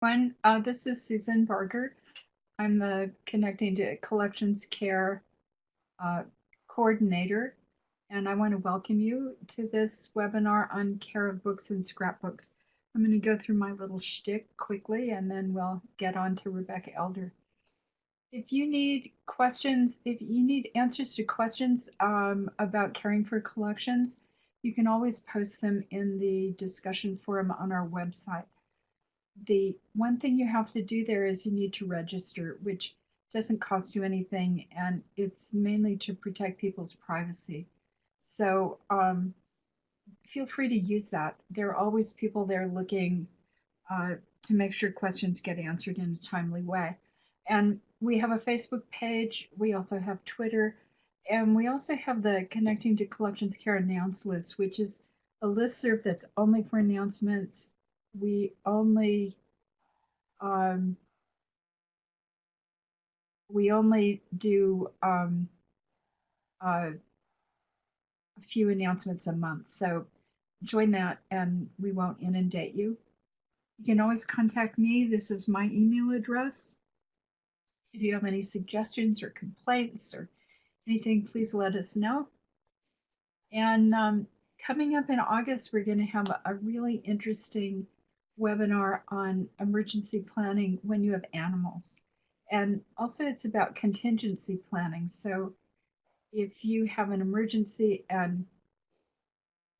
One, uh, this is Susan Barger. I'm the Connecting to Collections Care uh, coordinator, and I want to welcome you to this webinar on care of books and scrapbooks. I'm going to go through my little shtick quickly, and then we'll get on to Rebecca Elder. If you need questions, if you need answers to questions um, about caring for collections, you can always post them in the discussion forum on our website the one thing you have to do there is you need to register, which doesn't cost you anything, and it's mainly to protect people's privacy. So um, feel free to use that. There are always people there looking uh, to make sure questions get answered in a timely way. And we have a Facebook page. We also have Twitter. And we also have the Connecting to Collections Care announce list, which is a list serve that's only for announcements we only um, we only do um, uh, a few announcements a month. So join that and we won't inundate you. You can always contact me. This is my email address. If you have any suggestions or complaints or anything, please let us know. And um, coming up in August, we're going to have a, a really interesting webinar on emergency planning when you have animals. And also it's about contingency planning. So if you have an emergency and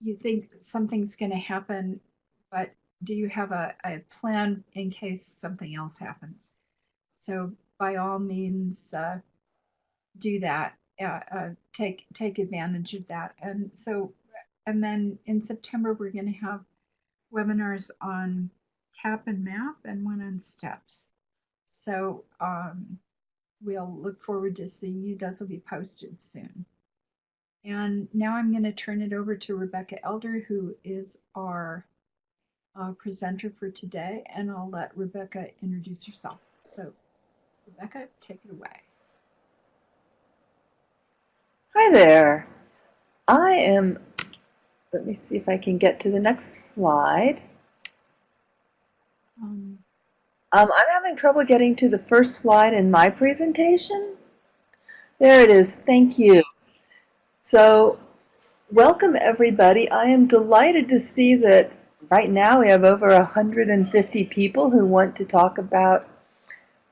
you think something's going to happen, but do you have a, a plan in case something else happens? So by all means, uh, do that. Uh, uh, take take advantage of that. And so, and then in September we're going to have webinars on CAP and MAP and one on StEPs. So um, we'll look forward to seeing you. Those will be posted soon. And now I'm going to turn it over to Rebecca Elder, who is our uh, presenter for today, and I'll let Rebecca introduce herself. So, Rebecca, take it away. Hi there. I am, let me see if I can get to the next slide. Um, um, I'm having trouble getting to the first slide in my presentation. There it is. Thank you. So welcome everybody. I am delighted to see that right now we have over 150 people who want to talk about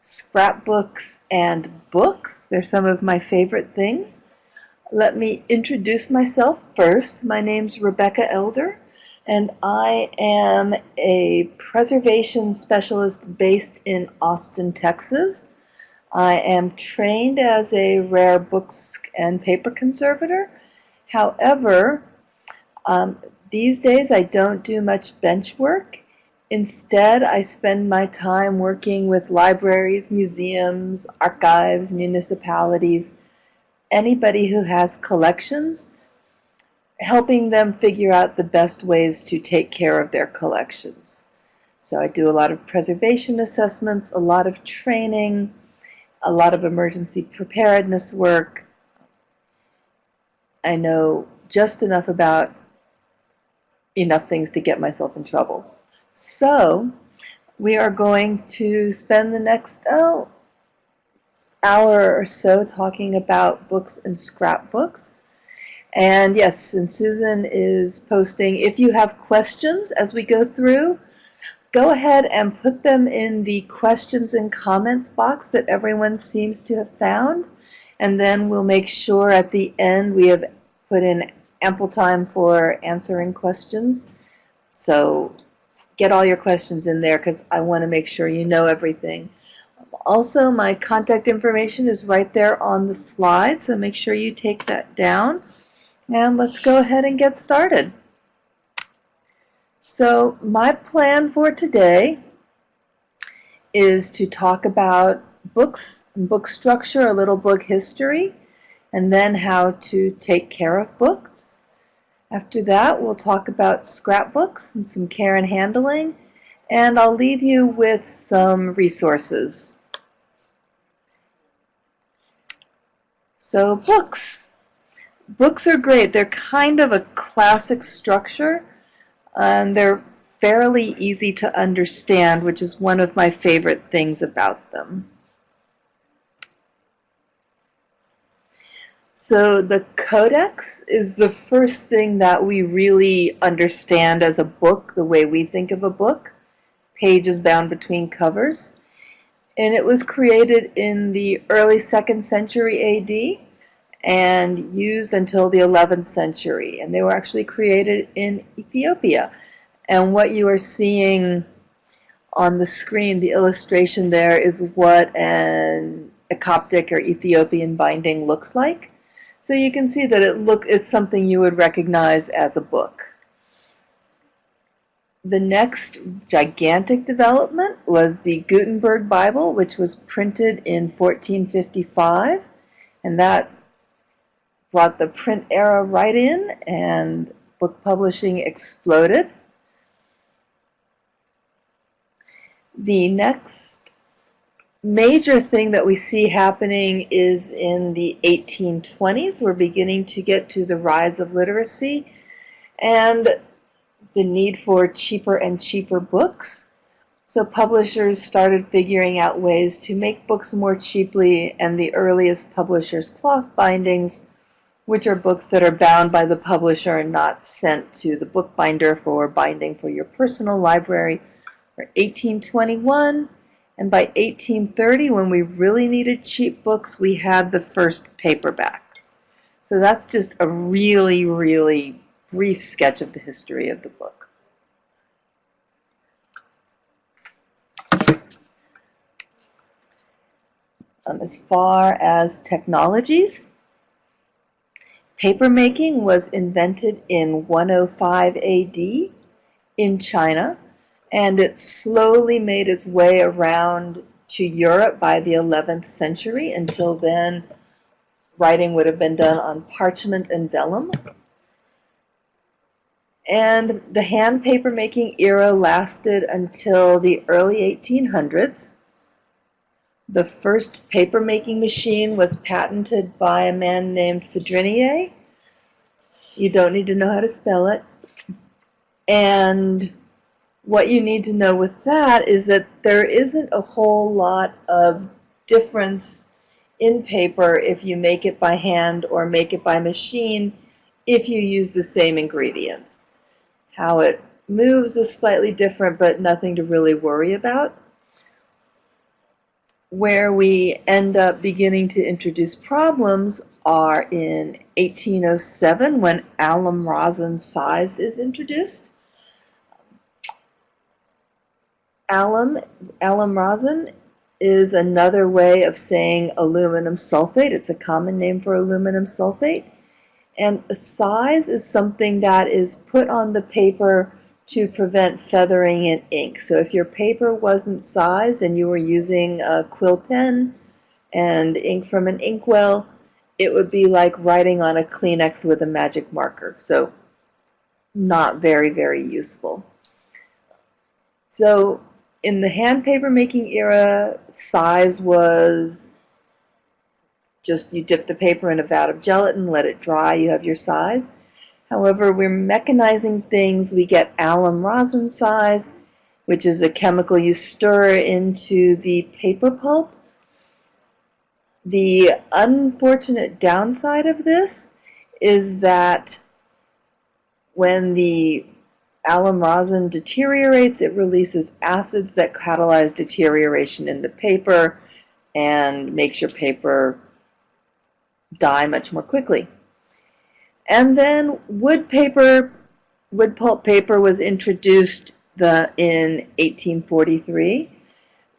scrapbooks and books. They're some of my favorite things. Let me introduce myself first. My name's Rebecca Elder and I am a preservation specialist based in Austin, Texas. I am trained as a rare books and paper conservator. However, um, these days I don't do much bench work. Instead, I spend my time working with libraries, museums, archives, municipalities, anybody who has collections helping them figure out the best ways to take care of their collections. So I do a lot of preservation assessments, a lot of training, a lot of emergency preparedness work. I know just enough about enough things to get myself in trouble. So we are going to spend the next oh, hour or so talking about books and scrapbooks. And yes, and Susan is posting, if you have questions as we go through, go ahead and put them in the questions and comments box that everyone seems to have found. And then we'll make sure at the end we have put in ample time for answering questions. So get all your questions in there because I want to make sure you know everything. Also, my contact information is right there on the slide, so make sure you take that down. And let's go ahead and get started. So my plan for today is to talk about books, book structure, a little book history, and then how to take care of books. After that, we'll talk about scrapbooks and some care and handling, and I'll leave you with some resources. So books books are great. They're kind of a classic structure. And they're fairly easy to understand, which is one of my favorite things about them. So the codex is the first thing that we really understand as a book, the way we think of a book. Pages bound between covers. And it was created in the early 2nd century AD and used until the 11th century. And they were actually created in Ethiopia. And what you are seeing on the screen, the illustration there, is what an, a Coptic or Ethiopian binding looks like. So you can see that it look it's something you would recognize as a book. The next gigantic development was the Gutenberg Bible, which was printed in 1455, and that brought the print era right in, and book publishing exploded. The next major thing that we see happening is in the 1820s. We're beginning to get to the rise of literacy and the need for cheaper and cheaper books. So publishers started figuring out ways to make books more cheaply, and the earliest publishers' cloth bindings, which are books that are bound by the publisher and not sent to the bookbinder for binding for your personal library, were 1821. And by 1830, when we really needed cheap books, we had the first paperbacks. So that's just a really, really brief sketch of the history of the book. Um, as far as technologies, papermaking was invented in 105 AD in China and it slowly made its way around to Europe by the 11th century. Until then, writing would have been done on parchment and vellum. And the hand papermaking era lasted until the early 1800s. The first papermaking machine was patented by a man named Fourdrinier. You don't need to know how to spell it. And what you need to know with that is that there isn't a whole lot of difference in paper if you make it by hand or make it by machine if you use the same ingredients. How it moves is slightly different, but nothing to really worry about. Where we end up beginning to introduce problems are in 1807 when alum rosin size is introduced alum, alum rosin is another way of saying aluminum sulfate. It's a common name for aluminum sulfate. And size is something that is put on the paper to prevent feathering in ink. So if your paper wasn't sized and you were using a quill pen and ink from an inkwell, it would be like writing on a Kleenex with a magic marker. So not very, very useful. So in the hand paper making era, size was just you dip the paper in a vat of gelatin, let it dry, you have your size. However, we're mechanizing things. We get alum rosin size, which is a chemical you stir into the paper pulp. The unfortunate downside of this is that when the alum rosin deteriorates, it releases acids that catalyze deterioration in the paper and makes your paper die much more quickly. And then wood paper, wood pulp paper was introduced the, in 1843.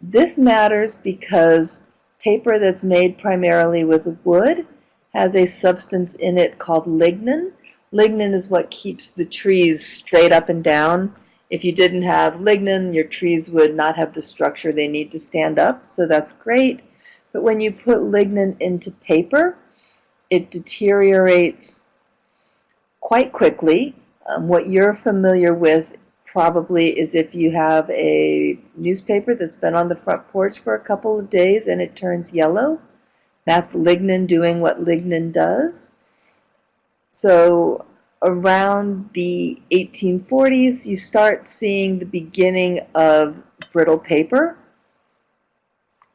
This matters because paper that's made primarily with wood has a substance in it called lignin, Lignin is what keeps the trees straight up and down. If you didn't have lignin, your trees would not have the structure they need to stand up, so that's great. But when you put lignin into paper, it deteriorates quite quickly. Um, what you're familiar with probably is if you have a newspaper that's been on the front porch for a couple of days and it turns yellow. That's lignin doing what lignin does. So around the 1840s, you start seeing the beginning of brittle paper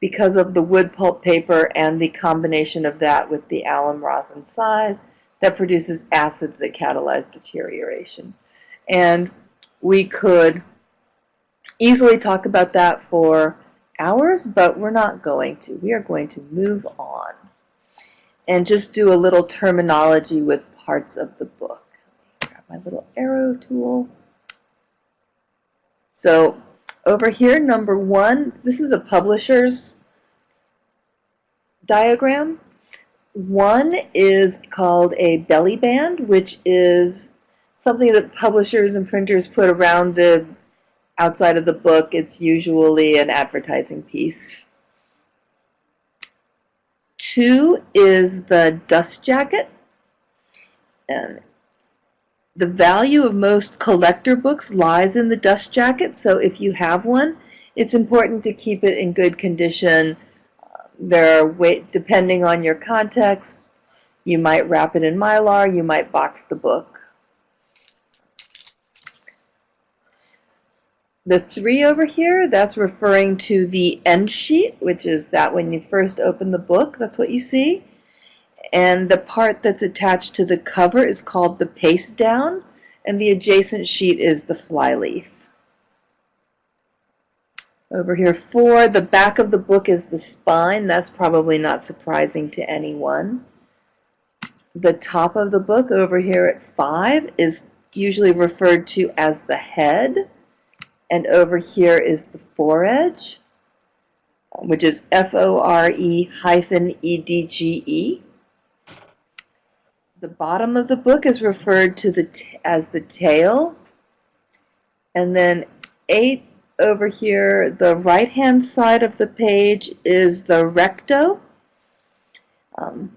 because of the wood pulp paper and the combination of that with the alum rosin size that produces acids that catalyze deterioration. And we could easily talk about that for hours, but we're not going to. We are going to move on and just do a little terminology with parts of the book. Grab my little arrow tool. So over here, number one, this is a publisher's diagram. One is called a belly band, which is something that publishers and printers put around the outside of the book. It's usually an advertising piece. Two is the dust jacket. And the value of most collector books lies in the dust jacket, so if you have one, it's important to keep it in good condition. There are, depending on your context, you might wrap it in mylar, you might box the book. The three over here, that's referring to the end sheet, which is that when you first open the book, that's what you see. And the part that's attached to the cover is called the paste down, and the adjacent sheet is the flyleaf. Over here, four, the back of the book is the spine. That's probably not surprising to anyone. The top of the book over here at five is usually referred to as the head. And over here is the foredge, which is F-O-R-E hyphen E-D-G-E. -E. The bottom of the book is referred to the as the tail. And then eight over here, the right-hand side of the page is the recto. Um,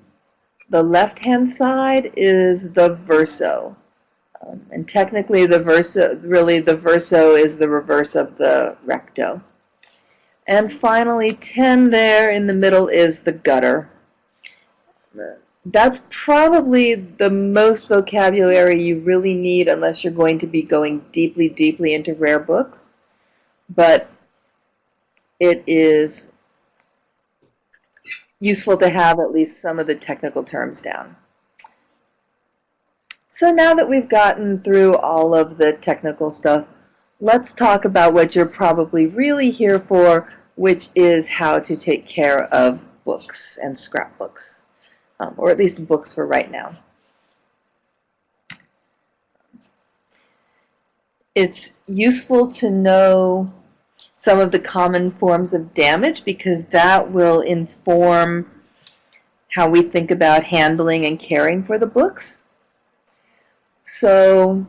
the left-hand side is the verso. Um, and technically the verso, really the verso is the reverse of the recto. And finally 10 there in the middle is the gutter. That's probably the most vocabulary you really need unless you're going to be going deeply, deeply into rare books but it is useful to have at least some of the technical terms down. So now that we've gotten through all of the technical stuff, let's talk about what you're probably really here for, which is how to take care of books and scrapbooks, um, or at least books for right now. it's useful to know some of the common forms of damage because that will inform how we think about handling and caring for the books. So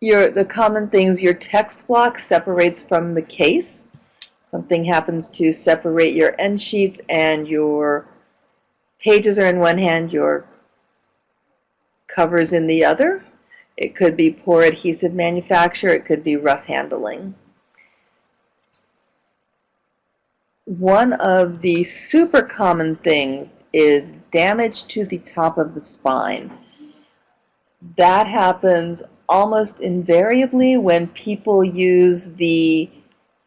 your the common things, your text block separates from the case. Something happens to separate your end sheets and your pages are in one hand, your covers in the other. It could be poor adhesive manufacture, it could be rough handling. One of the super common things is damage to the top of the spine. That happens almost invariably when people use the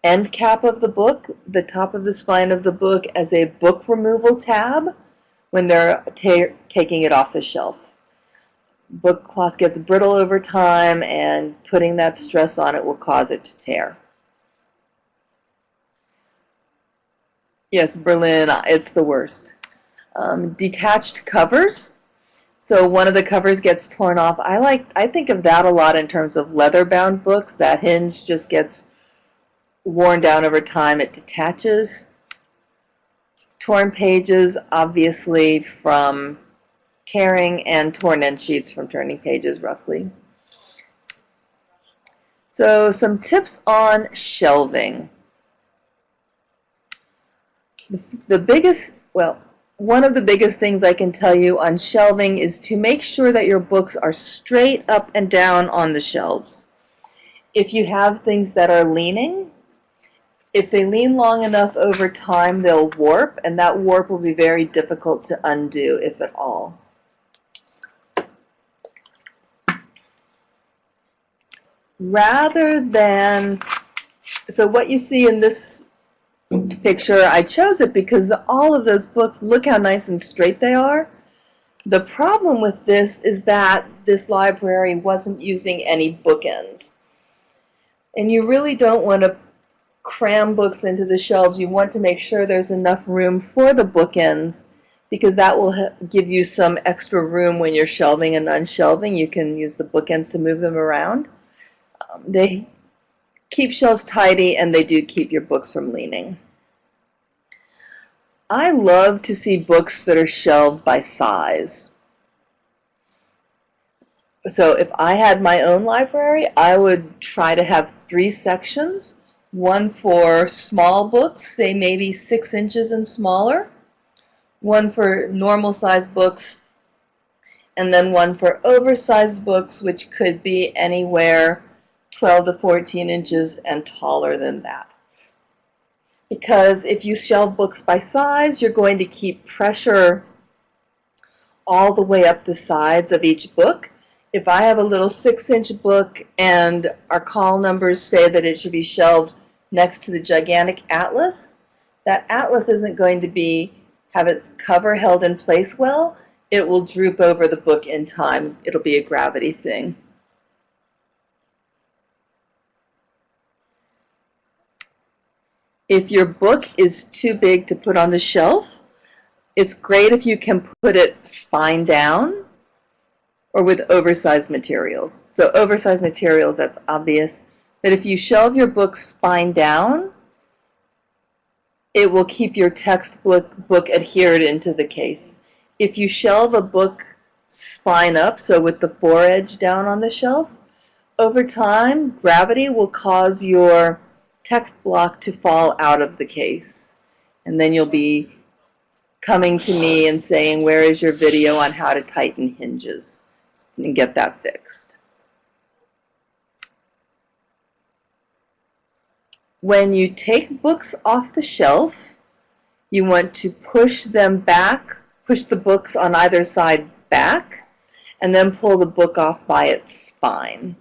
end cap of the book, the top of the spine of the book, as a book removal tab when they're taking it off the shelf book cloth gets brittle over time and putting that stress on it will cause it to tear. Yes, Berlin, it's the worst. Um, detached covers. So one of the covers gets torn off. I like I think of that a lot in terms of leather bound books. That hinge just gets worn down over time. It detaches. Torn pages, obviously from tearing and torn end sheets from turning pages roughly. So some tips on shelving. The, biggest, well, one of the biggest things I can tell you on shelving is to make sure that your books are straight up and down on the shelves. If you have things that are leaning, if they lean long enough over time, they'll warp, and that warp will be very difficult to undo, if at all. rather than, so what you see in this picture, I chose it because all of those books, look how nice and straight they are. The problem with this is that this library wasn't using any bookends. And you really don't want to cram books into the shelves. You want to make sure there's enough room for the bookends because that will give you some extra room when you're shelving and unshelving. You can use the bookends to move them around. Um, they keep shelves tidy and they do keep your books from leaning. I love to see books that are shelved by size. So if I had my own library, I would try to have three sections. One for small books, say maybe six inches and smaller. One for normal sized books. And then one for oversized books, which could be anywhere 12 to 14 inches and taller than that. Because if you shelve books by size, you're going to keep pressure all the way up the sides of each book. If I have a little six inch book and our call numbers say that it should be shelved next to the gigantic atlas, that atlas isn't going to be have its cover held in place well. It will droop over the book in time. It'll be a gravity thing. If your book is too big to put on the shelf, it's great if you can put it spine down or with oversized materials. So oversized materials, that's obvious. But if you shelve your book spine down, it will keep your textbook book adhered into the case. If you shelve a book spine up, so with the foredge down on the shelf, over time, gravity will cause your text block to fall out of the case. And then you'll be coming to me and saying, where is your video on how to tighten hinges? And get that fixed. When you take books off the shelf, you want to push them back, push the books on either side back, and then pull the book off by its spine.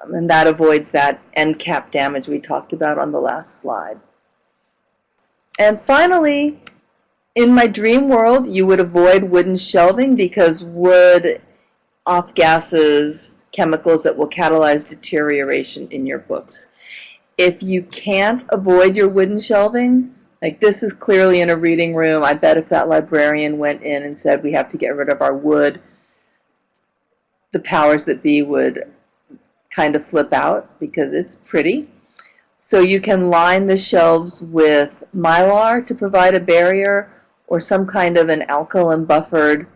Um, and that avoids that end cap damage we talked about on the last slide. And finally, in my dream world, you would avoid wooden shelving because wood off gases chemicals that will catalyze deterioration in your books. If you can't avoid your wooden shelving, like this is clearly in a reading room, I bet if that librarian went in and said we have to get rid of our wood, the powers that be would kind of flip out because it's pretty. So you can line the shelves with mylar to provide a barrier or some kind of an alkaline buffered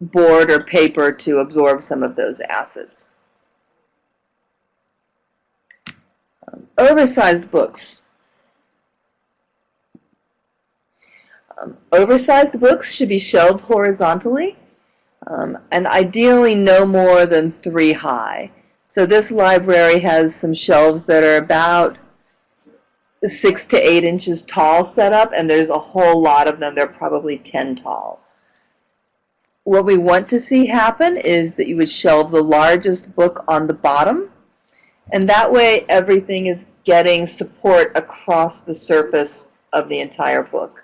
board or paper to absorb some of those acids. Um, oversized books. Um, oversized books should be shelved horizontally um, and ideally no more than three high. So this library has some shelves that are about six to eight inches tall set up, and there's a whole lot of them. They're probably 10 tall. What we want to see happen is that you would shelve the largest book on the bottom, and that way everything is getting support across the surface of the entire book.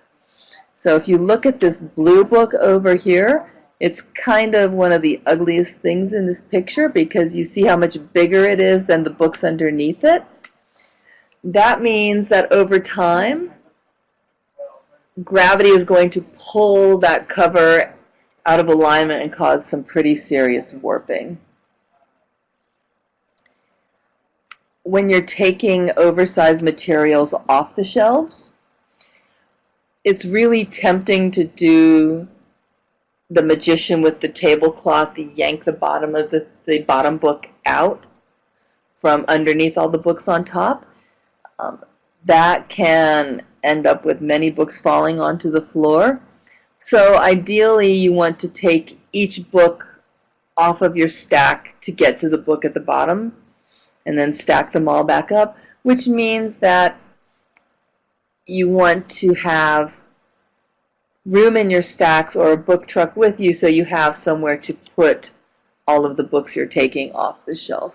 So if you look at this blue book over here, it's kind of one of the ugliest things in this picture because you see how much bigger it is than the books underneath it. That means that over time, gravity is going to pull that cover out of alignment and cause some pretty serious warping. When you're taking oversized materials off the shelves, it's really tempting to do the magician with the tablecloth yank the bottom of the, the bottom book out from underneath all the books on top. Um, that can end up with many books falling onto the floor. So ideally you want to take each book off of your stack to get to the book at the bottom and then stack them all back up, which means that you want to have room in your stacks or a book truck with you so you have somewhere to put all of the books you're taking off the shelf.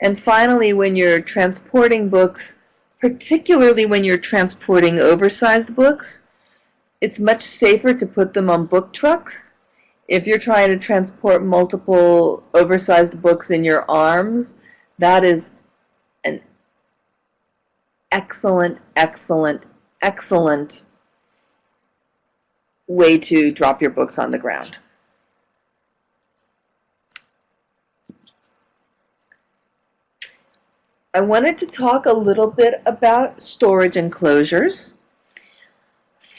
And finally, when you're transporting books, particularly when you're transporting oversized books, it's much safer to put them on book trucks. If you're trying to transport multiple oversized books in your arms, that is an excellent, excellent, excellent way to drop your books on the ground. I wanted to talk a little bit about storage enclosures.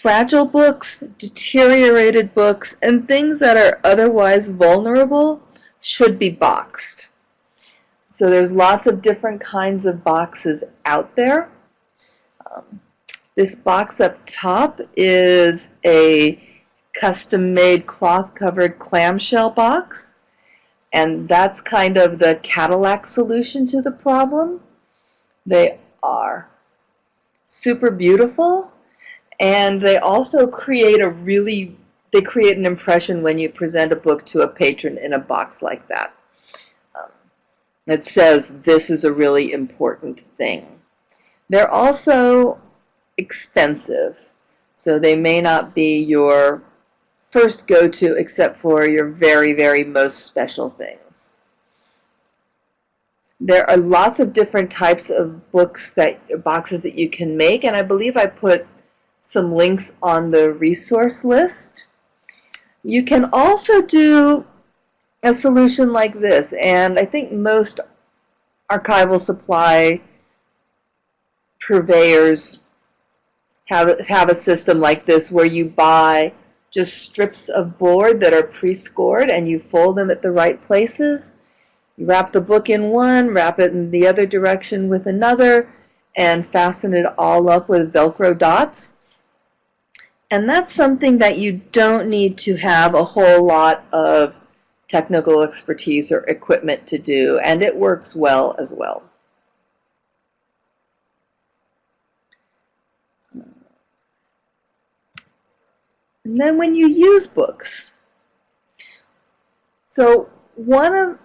Fragile books, deteriorated books, and things that are otherwise vulnerable should be boxed. So there's lots of different kinds of boxes out there. Um, this box up top is a custom-made cloth-covered clamshell box and that's kind of the Cadillac solution to the problem. They are super beautiful and they also create a really they create an impression when you present a book to a patron in a box like that. Um, it says this is a really important thing. They're also expensive, so they may not be your first go-to except for your very, very most special things. There are lots of different types of books that boxes that you can make, and I believe I put some links on the resource list. You can also do a solution like this, and I think most archival supply purveyors have, have a system like this where you buy just strips of board that are pre-scored and you fold them at the right places. You wrap the book in one, wrap it in the other direction with another, and fasten it all up with Velcro dots. And that's something that you don't need to have a whole lot of technical expertise or equipment to do, and it works well as well. And then when you use books, so one of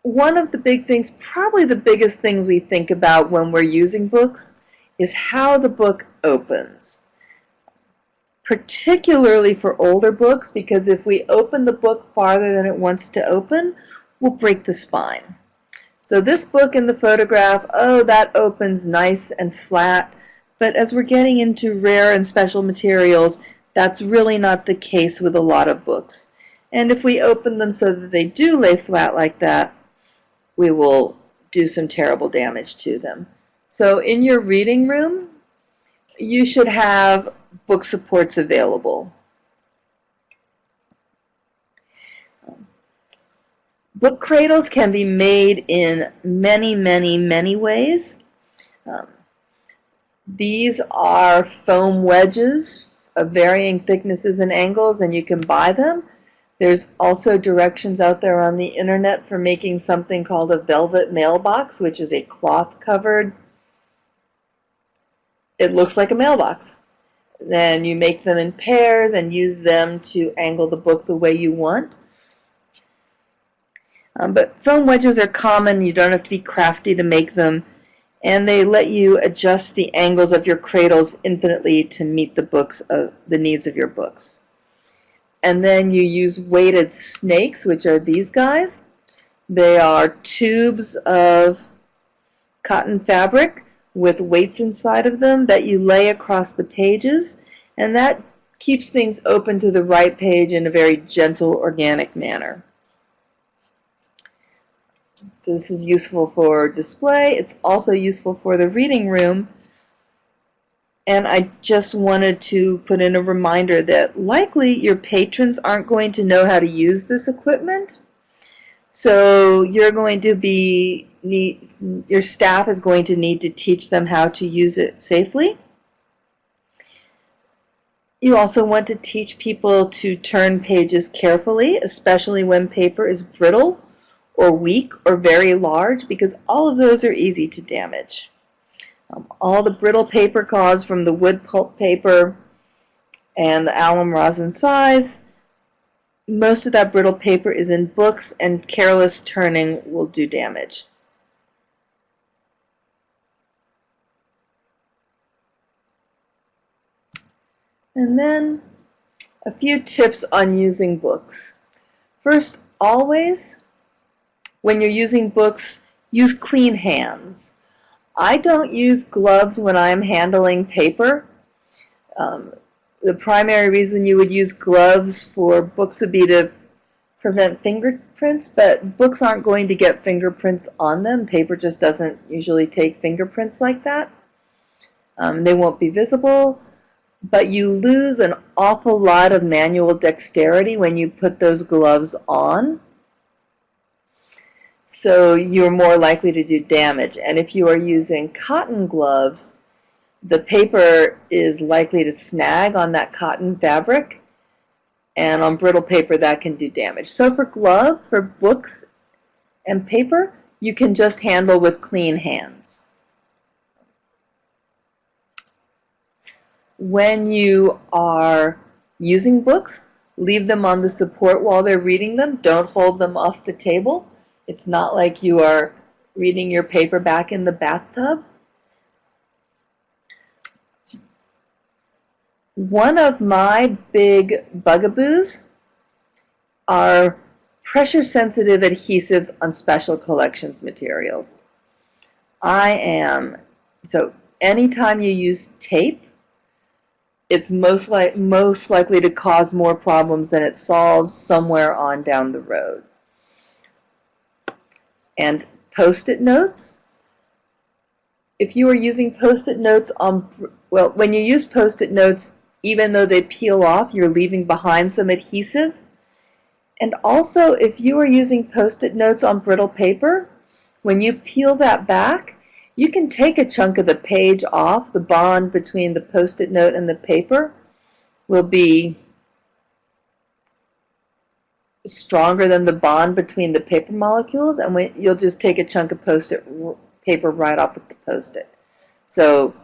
one of the big things, probably the biggest things we think about when we're using books is how the book opens. Particularly for older books, because if we open the book farther than it wants to open, we'll break the spine. So this book in the photograph, oh, that opens nice and flat. But as we're getting into rare and special materials, that's really not the case with a lot of books. And if we open them so that they do lay flat like that, we will do some terrible damage to them. So in your reading room, you should have book supports available. Book cradles can be made in many, many, many ways. Um, these are foam wedges of varying thicknesses and angles and you can buy them. There's also directions out there on the internet for making something called a velvet mailbox, which is a cloth covered, it looks like a mailbox. Then you make them in pairs and use them to angle the book the way you want. Um, but foam wedges are common. You don't have to be crafty to make them and they let you adjust the angles of your cradles infinitely to meet the books of the needs of your books. And then you use weighted snakes, which are these guys. They are tubes of cotton fabric with weights inside of them that you lay across the pages, and that keeps things open to the right page in a very gentle, organic manner. So this is useful for display. It's also useful for the reading room. And I just wanted to put in a reminder that likely your patrons aren't going to know how to use this equipment. So you're going to be, need, your staff is going to need to teach them how to use it safely. You also want to teach people to turn pages carefully, especially when paper is brittle or weak or very large because all of those are easy to damage. Um, all the brittle paper caused from the wood pulp paper and the alum rosin size, most of that brittle paper is in books and careless turning will do damage. And then a few tips on using books. First, always, when you're using books, use clean hands. I don't use gloves when I'm handling paper. Um, the primary reason you would use gloves for books would be to prevent fingerprints, but books aren't going to get fingerprints on them. Paper just doesn't usually take fingerprints like that. Um, they won't be visible, but you lose an awful lot of manual dexterity when you put those gloves on. So you're more likely to do damage. And if you are using cotton gloves, the paper is likely to snag on that cotton fabric and on brittle paper that can do damage. So for glove, for books and paper, you can just handle with clean hands. When you are using books, leave them on the support while they're reading them. Don't hold them off the table. It's not like you are reading your paperback in the bathtub. One of my big bugaboos are pressure-sensitive adhesives on special collections materials. I am, so anytime you use tape, it's most, like, most likely to cause more problems than it solves somewhere on down the road. And post-it notes, if you are using post-it notes on, well, when you use post-it notes, even though they peel off, you're leaving behind some adhesive. And also, if you are using post-it notes on brittle paper, when you peel that back, you can take a chunk of the page off. The bond between the post-it note and the paper will be stronger than the bond between the paper molecules, and you'll just take a chunk of post-it paper right off with the post-it. So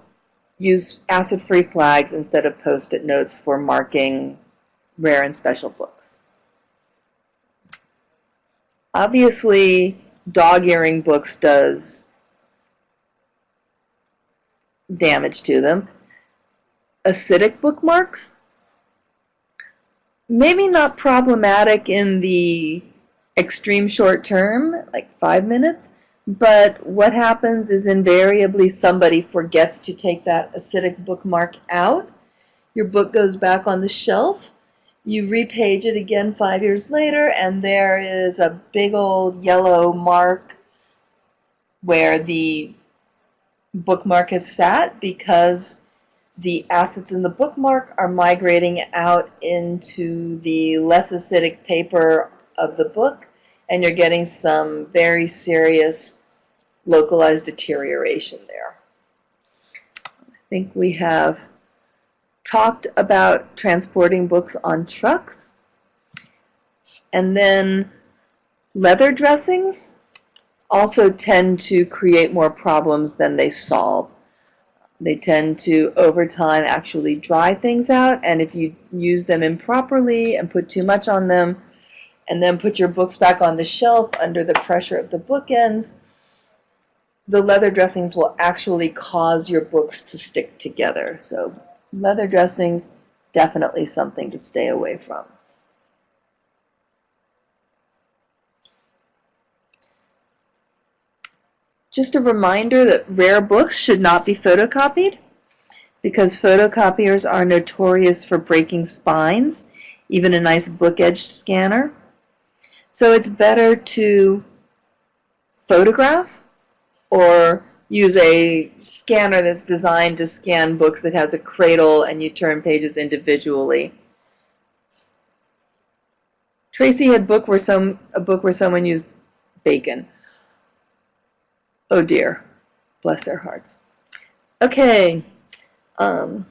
use acid-free flags instead of post-it notes for marking rare and special books. Obviously, dog-earing books does damage to them. Acidic bookmarks, maybe not problematic in the extreme short term, like five minutes, but what happens is invariably somebody forgets to take that acidic bookmark out. Your book goes back on the shelf. You repage it again five years later, and there is a big old yellow mark where the bookmark has sat because the acids in the bookmark are migrating out into the less acidic paper of the book and you're getting some very serious localized deterioration there. I think we have talked about transporting books on trucks. And then leather dressings also tend to create more problems than they solve. They tend to, over time, actually dry things out, and if you use them improperly and put too much on them, and then put your books back on the shelf under the pressure of the bookends, the leather dressings will actually cause your books to stick together. So leather dressings, definitely something to stay away from. Just a reminder that rare books should not be photocopied because photocopiers are notorious for breaking spines, even a nice book edge scanner. So it's better to photograph or use a scanner that's designed to scan books that has a cradle and you turn pages individually. Tracy had book where some a book where someone used bacon. Oh dear, bless their hearts. Okay, um,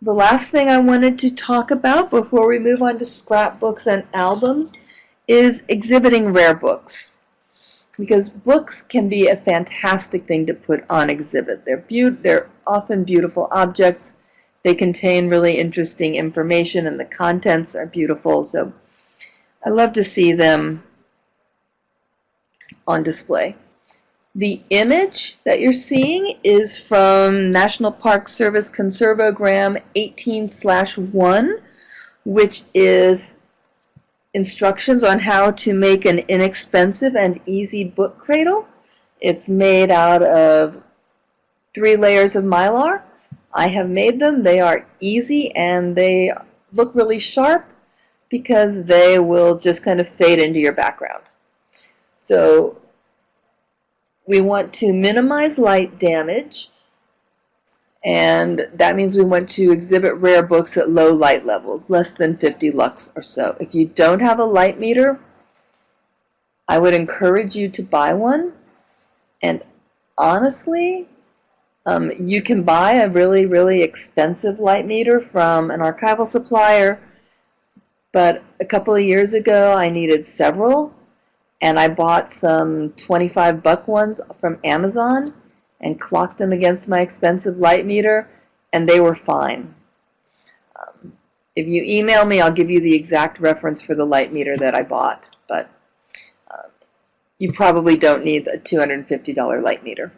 the last thing I wanted to talk about before we move on to scrapbooks and albums is exhibiting rare books. Because books can be a fantastic thing to put on exhibit. They're, be they're often beautiful objects. They contain really interesting information and the contents are beautiful. So I love to see them on display. The image that you're seeing is from National Park Service Conserve O Gram 18-1, which is instructions on how to make an inexpensive and easy book cradle. It's made out of three layers of mylar. I have made them. They are easy and they look really sharp because they will just kind of fade into your background. So we want to minimize light damage and that means we want to exhibit rare books at low light levels, less than 50 lux or so. If you don't have a light meter, I would encourage you to buy one. And honestly, um, you can buy a really, really expensive light meter from an archival supplier, but a couple of years ago I needed several, and I bought some 25 buck ones from Amazon and clocked them against my expensive light meter, and they were fine. Um, if you email me, I'll give you the exact reference for the light meter that I bought, but uh, you probably don't need a $250 light meter.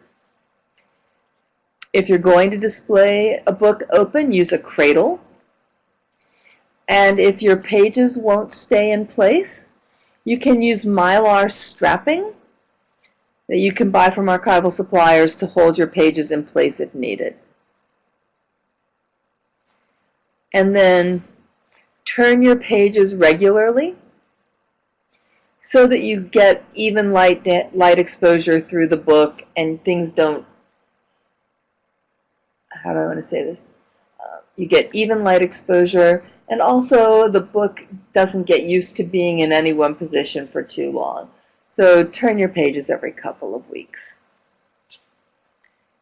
If you're going to display a book open, use a cradle. And if your pages won't stay in place, you can use mylar strapping that you can buy from archival suppliers to hold your pages in place if needed. And then turn your pages regularly so that you get even light, light exposure through the book and things don't, how do I want to say this? You get even light exposure and also the book doesn't get used to being in any one position for too long. So turn your pages every couple of weeks.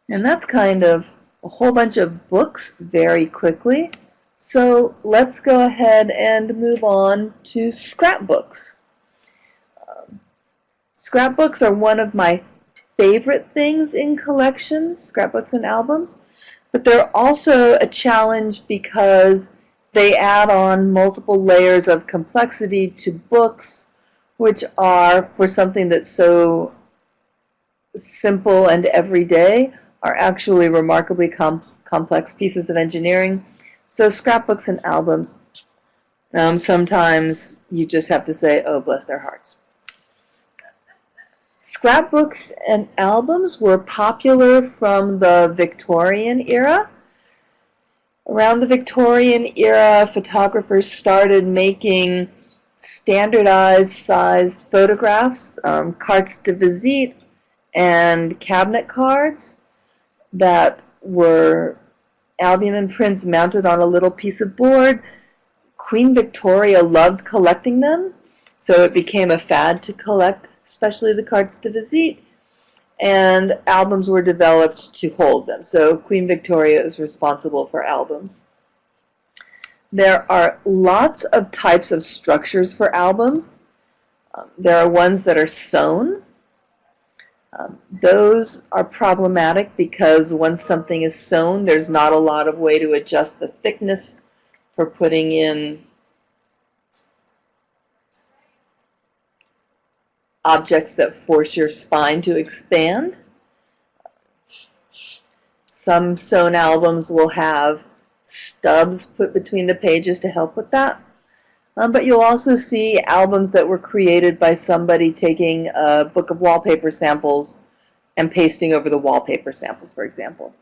And that's kind of a whole bunch of books very quickly. So let's go ahead and move on to scrapbooks. Um, scrapbooks are one of my favorite things in collections, scrapbooks and albums, but they're also a challenge because they add on multiple layers of complexity to books which are for something that's so simple and everyday are actually remarkably com complex pieces of engineering. So scrapbooks and albums, um, sometimes you just have to say, oh, bless their hearts. Scrapbooks and albums were popular from the Victorian era. Around the Victorian era, photographers started making standardized sized photographs, um, cartes de visite, and cabinet cards that were albumen prints mounted on a little piece of board. Queen Victoria loved collecting them, so it became a fad to collect, especially the cartes de visite, and albums were developed to hold them. So Queen Victoria is responsible for albums. There are lots of types of structures for albums. Um, there are ones that are sewn. Um, those are problematic because once something is sewn, there's not a lot of way to adjust the thickness for putting in objects that force your spine to expand. Some sewn albums will have stubs put between the pages to help with that. Um, but you'll also see albums that were created by somebody taking a book of wallpaper samples and pasting over the wallpaper samples, for example.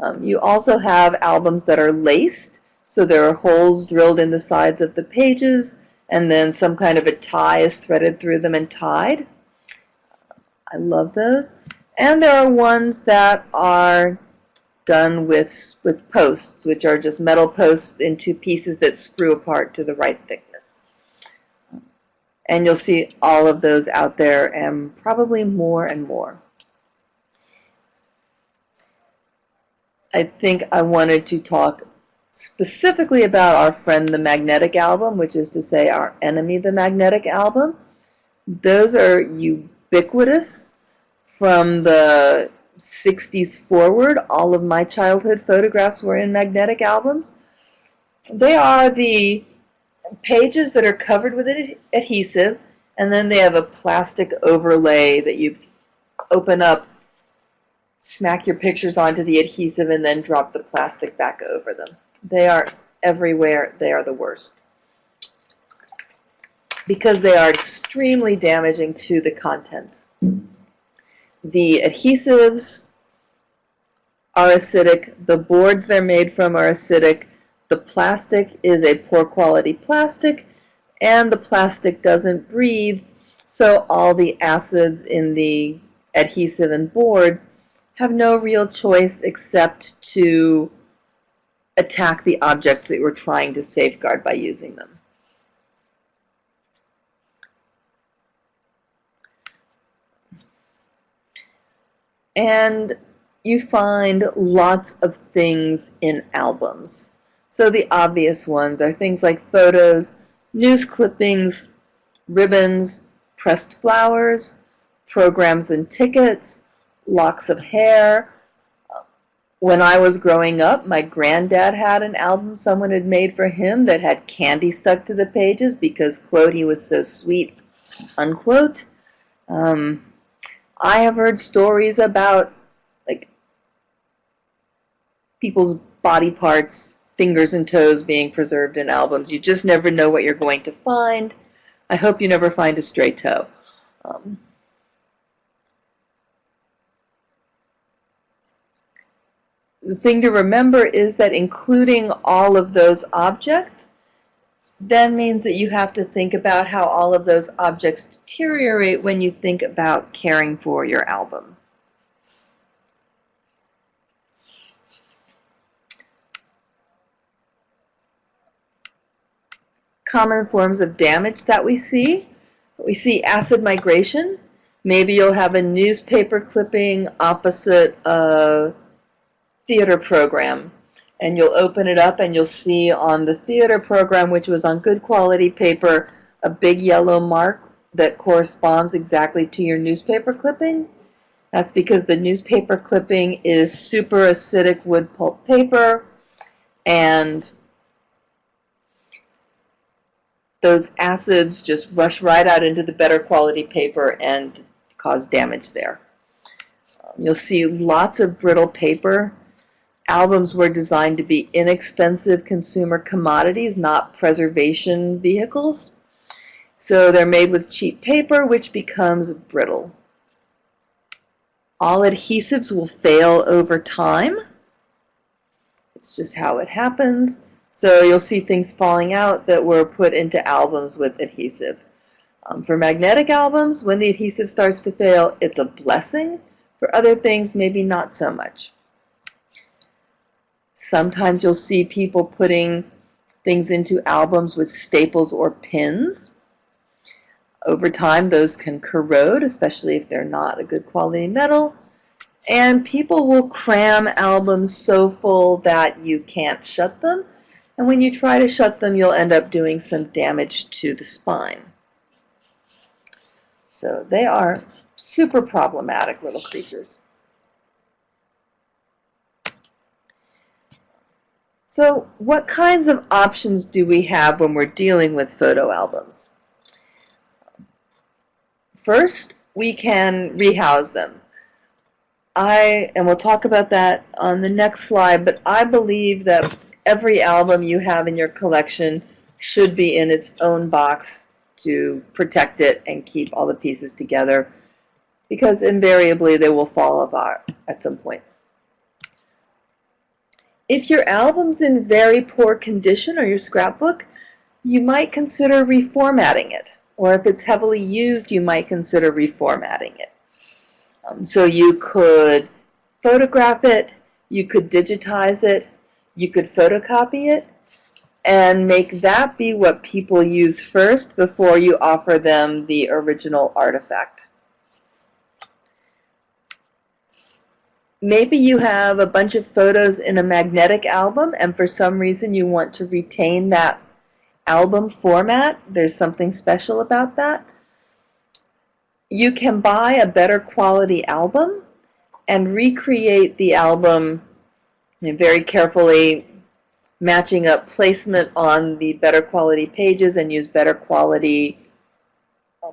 Um, you also have albums that are laced, so there are holes drilled in the sides of the pages, and then some kind of a tie is threaded through them and tied. I love those. And there are ones that are done with, with posts, which are just metal posts into pieces that screw apart to the right thickness. And you'll see all of those out there and probably more and more. I think I wanted to talk specifically about our friend the Magnetic Album, which is to say our enemy the Magnetic Album. Those are ubiquitous from the 60s forward. All of my childhood photographs were in magnetic albums. They are the pages that are covered with adhesive and then they have a plastic overlay that you open up, smack your pictures onto the adhesive, and then drop the plastic back over them. They are everywhere. They are the worst. Because they are extremely damaging to the contents. The adhesives are acidic, the boards they're made from are acidic, the plastic is a poor quality plastic, and the plastic doesn't breathe, so all the acids in the adhesive and board have no real choice except to attack the objects that we're trying to safeguard by using them. And you find lots of things in albums. So the obvious ones are things like photos, news clippings, ribbons, pressed flowers, programs and tickets, locks of hair. When I was growing up, my granddad had an album someone had made for him that had candy stuck to the pages because, quote, he was so sweet, unquote. Um, I have heard stories about like people's body parts, fingers and toes being preserved in albums. You just never know what you're going to find. I hope you never find a stray toe. Um, the thing to remember is that including all of those objects then means that you have to think about how all of those objects deteriorate when you think about caring for your album. Common forms of damage that we see. We see acid migration. Maybe you'll have a newspaper clipping opposite a theater program and you'll open it up and you'll see on the theater program, which was on good quality paper, a big yellow mark that corresponds exactly to your newspaper clipping. That's because the newspaper clipping is super acidic wood pulp paper and those acids just rush right out into the better quality paper and cause damage there. You'll see lots of brittle paper albums were designed to be inexpensive consumer commodities, not preservation vehicles. So they're made with cheap paper, which becomes brittle. All adhesives will fail over time. It's just how it happens. So you'll see things falling out that were put into albums with adhesive. Um, for magnetic albums, when the adhesive starts to fail, it's a blessing. For other things, maybe not so much. Sometimes you'll see people putting things into albums with staples or pins. Over time, those can corrode, especially if they're not a good quality metal. And people will cram albums so full that you can't shut them. And when you try to shut them, you'll end up doing some damage to the spine. So they are super problematic little creatures. So what kinds of options do we have when we're dealing with photo albums? First, we can rehouse them. I, and we'll talk about that on the next slide, but I believe that every album you have in your collection should be in its own box to protect it and keep all the pieces together because invariably they will fall apart at some point. If your album's in very poor condition or your scrapbook, you might consider reformatting it. Or if it's heavily used, you might consider reformatting it. Um, so you could photograph it, you could digitize it, you could photocopy it, and make that be what people use first before you offer them the original artifact. Maybe you have a bunch of photos in a magnetic album and for some reason you want to retain that album format. There's something special about that. You can buy a better quality album and recreate the album very carefully matching up placement on the better quality pages and use better quality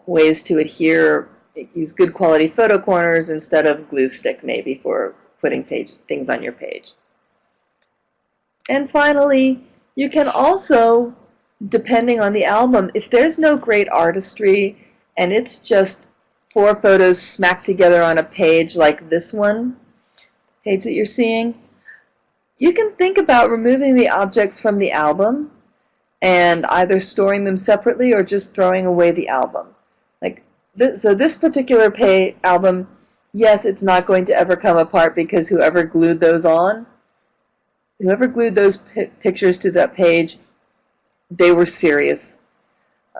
ways to adhere use good quality photo corners instead of glue stick maybe for putting page, things on your page. And finally, you can also, depending on the album, if there's no great artistry and it's just four photos smacked together on a page like this one, page that you're seeing, you can think about removing the objects from the album and either storing them separately or just throwing away the album. Like this, so this particular pay album, yes, it's not going to ever come apart because whoever glued those on, whoever glued those pictures to that page, they were serious.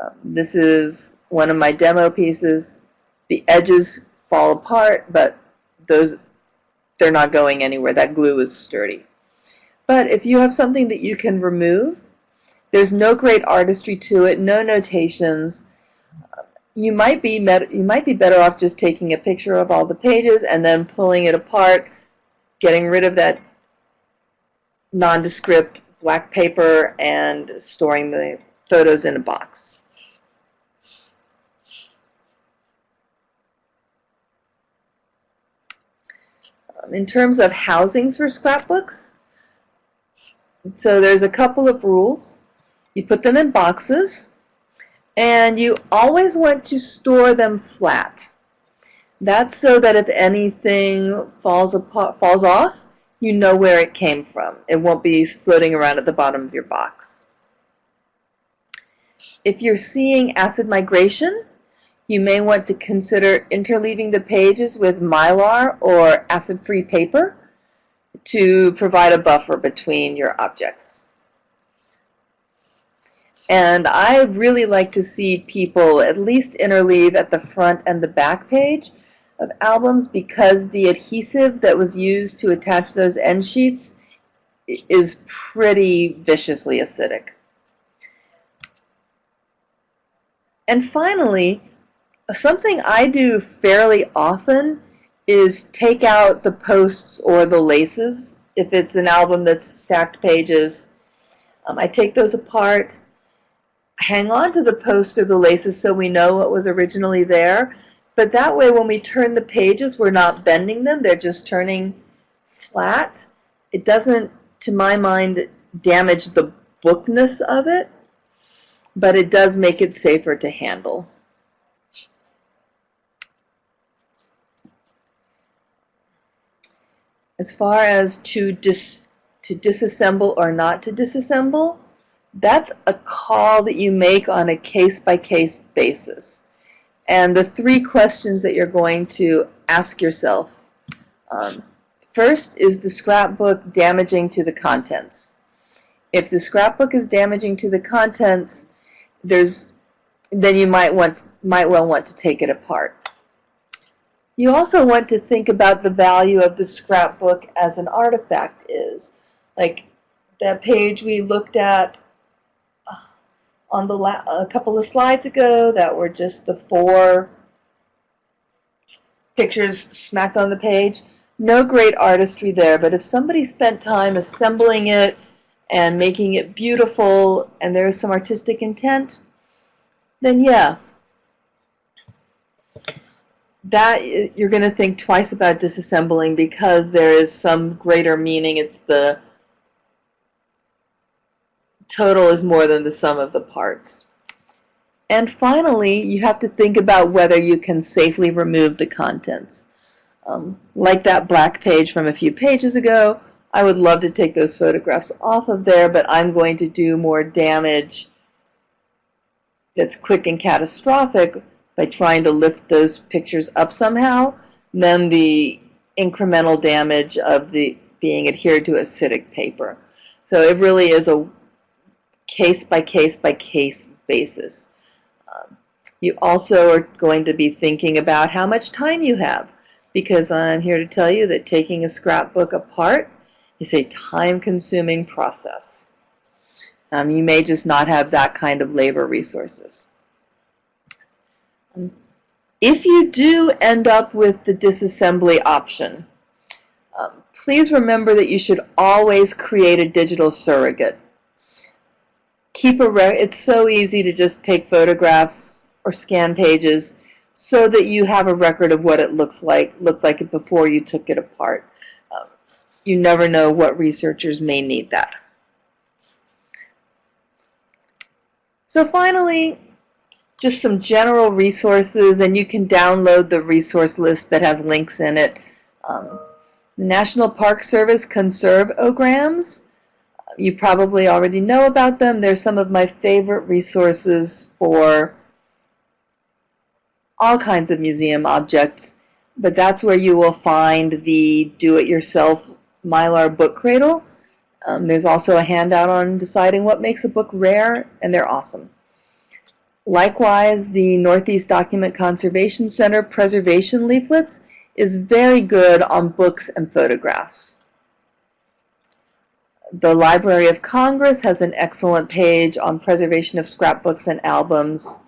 Um, this is one of my demo pieces. The edges fall apart, but those they're not going anywhere. That glue is sturdy. But if you have something that you can remove, there's no great artistry to it, no notations. You might be you might be better off just taking a picture of all the pages and then pulling it apart, getting rid of that nondescript black paper and storing the photos in a box. Um, in terms of housings for scrapbooks, so there's a couple of rules. You put them in boxes, and you always want to store them flat. That's so that if anything falls apart, falls off, you know where it came from. It won't be floating around at the bottom of your box. If you're seeing acid migration, you may want to consider interleaving the pages with mylar or acid-free paper to provide a buffer between your objects. And I really like to see people at least interleave at the front and the back page of albums because the adhesive that was used to attach those end sheets is pretty viciously acidic. And finally, something I do fairly often is take out the posts or the laces if it's an album that's stacked pages. Um, I take those apart hang on to the posts or the laces so we know what was originally there. But that way when we turn the pages, we're not bending them. They're just turning flat. It doesn't, to my mind, damage the bookness of it, but it does make it safer to handle. As far as to dis to disassemble or not to disassemble, that's a call that you make on a case-by-case -case basis. And the three questions that you're going to ask yourself. Um, first, is the scrapbook damaging to the contents? If the scrapbook is damaging to the contents, there's then you might want might well want to take it apart. You also want to think about the value of the scrapbook as an artifact is. Like that page we looked at on the a couple of slides ago that were just the four pictures smacked on the page. No great artistry there, but if somebody spent time assembling it and making it beautiful and there's some artistic intent, then yeah, that you're going to think twice about disassembling because there is some greater meaning. It's the total is more than the sum of the parts. And finally, you have to think about whether you can safely remove the contents. Um, like that black page from a few pages ago, I would love to take those photographs off of there, but I'm going to do more damage that's quick and catastrophic by trying to lift those pictures up somehow than the incremental damage of the being adhered to acidic paper. So it really is a case by case by case basis. Um, you also are going to be thinking about how much time you have because I'm here to tell you that taking a scrapbook apart is a time-consuming process. Um, you may just not have that kind of labor resources. Um, if you do end up with the disassembly option, um, please remember that you should always create a digital surrogate keep a re it's so easy to just take photographs or scan pages so that you have a record of what it looks like, looked like it before you took it apart. Um, you never know what researchers may need that. So finally, just some general resources, and you can download the resource list that has links in it. Um, National Park Service Conserve-O-Grams. You probably already know about them. They're some of my favorite resources for all kinds of museum objects, but that's where you will find the do-it-yourself Mylar book cradle. Um, there's also a handout on deciding what makes a book rare, and they're awesome. Likewise, the Northeast Document Conservation Center preservation leaflets is very good on books and photographs. The Library of Congress has an excellent page on preservation of scrapbooks and albums.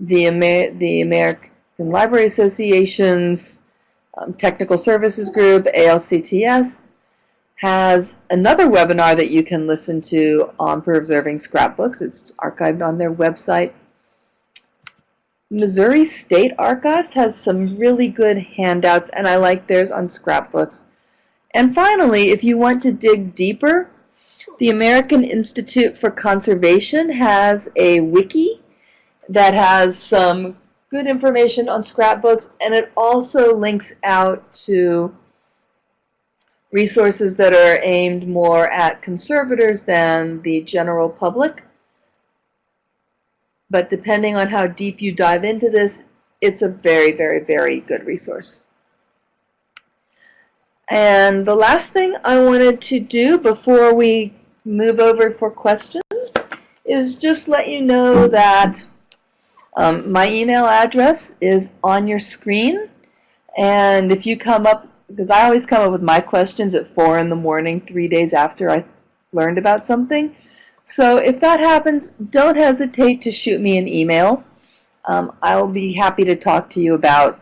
The, Amer the American Library Association's um, Technical Services Group, ALCTS, has another webinar that you can listen to on preserving scrapbooks. It's archived on their website. Missouri State Archives has some really good handouts, and I like theirs on scrapbooks. And finally, if you want to dig deeper, the American Institute for Conservation has a wiki that has some good information on scrapbooks, and it also links out to resources that are aimed more at conservators than the general public. But depending on how deep you dive into this, it's a very, very, very good resource. And the last thing I wanted to do before we move over for questions is just let you know that um, my email address is on your screen. And if you come up because I always come up with my questions at 4 in the morning, three days after I learned about something. So if that happens, don't hesitate to shoot me an email. Um, I'll be happy to talk to you about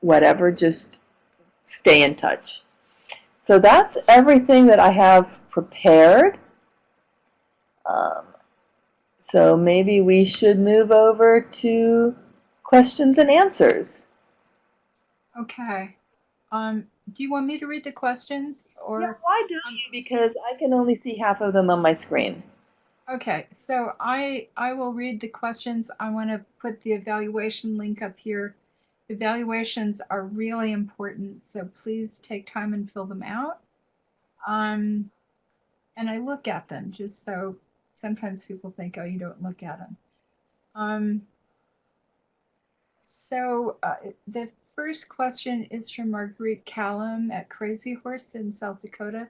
whatever. Just stay in touch. So that's everything that I have prepared. Um, so maybe we should move over to questions and answers. Okay. Um, do you want me to read the questions or? Yeah, why don't you? Because I can only see half of them on my screen. Okay, so I I will read the questions. I want to put the evaluation link up here. Evaluations are really important, so please take time and fill them out. Um, and I look at them just so sometimes people think, oh, you don't look at them. Um, so uh, the first question is from Marguerite Callum at Crazy Horse in South Dakota.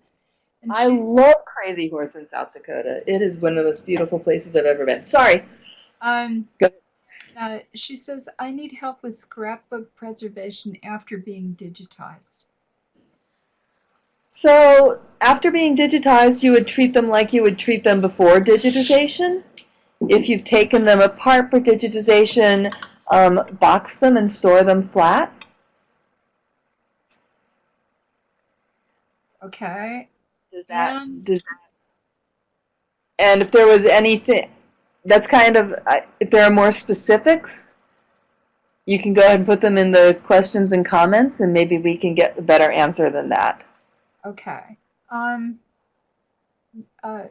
And I love Crazy Horse in South Dakota. It is one of the most beautiful places I've ever been. Sorry. Um, Go. Uh, she says, I need help with scrapbook preservation after being digitized. So, after being digitized, you would treat them like you would treat them before digitization. If you've taken them apart for digitization, um, box them and store them flat. Okay. Does that, and, does that, and if there was anything, that's kind of, if there are more specifics, you can go ahead and put them in the questions and comments, and maybe we can get a better answer than that. Okay. Um, uh,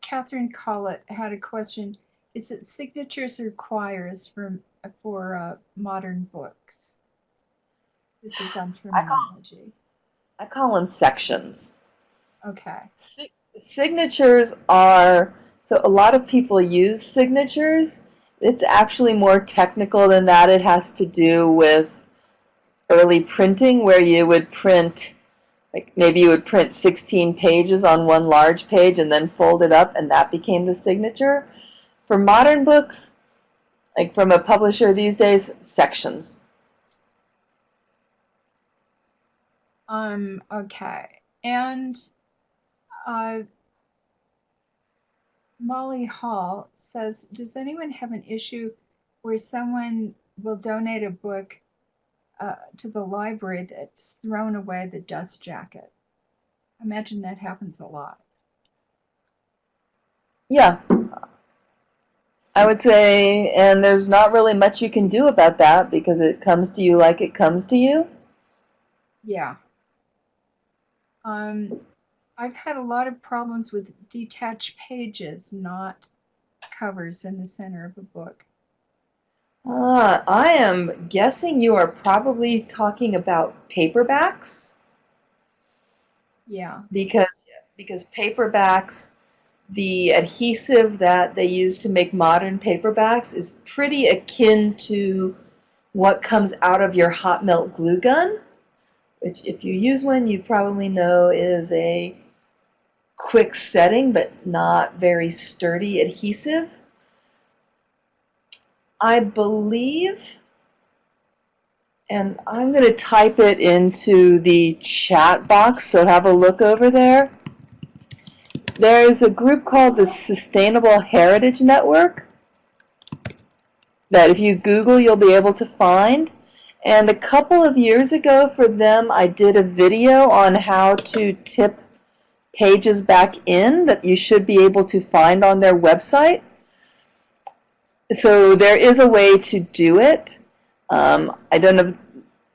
Catherine Collett had a question. Is it signatures or quires for for uh, modern books? This is on terminology. I call them sections. Okay. Si signatures are, so a lot of people use signatures. It's actually more technical than that. It has to do with early printing where you would print, like maybe you would print 16 pages on one large page and then fold it up and that became the signature. For modern books, like from a publisher these days, sections. Um, okay. And uh, Molly Hall says, does anyone have an issue where someone will donate a book uh, to the library that's thrown away the dust jacket? I imagine that happens a lot. Yeah. I would say, and there's not really much you can do about that because it comes to you like it comes to you. Yeah. Um, I've had a lot of problems with detached pages, not covers in the center of a book. Uh, I am guessing you are probably talking about paperbacks Yeah. because because paperbacks the adhesive that they use to make modern paperbacks is pretty akin to what comes out of your hot melt glue gun, which if you use one you probably know is a quick setting but not very sturdy adhesive. I believe, and I'm going to type it into the chat box, so have a look over there. There is a group called the Sustainable Heritage Network that if you Google you'll be able to find. And a couple of years ago for them I did a video on how to tip pages back in that you should be able to find on their website. So there is a way to do it. Um, I don't know,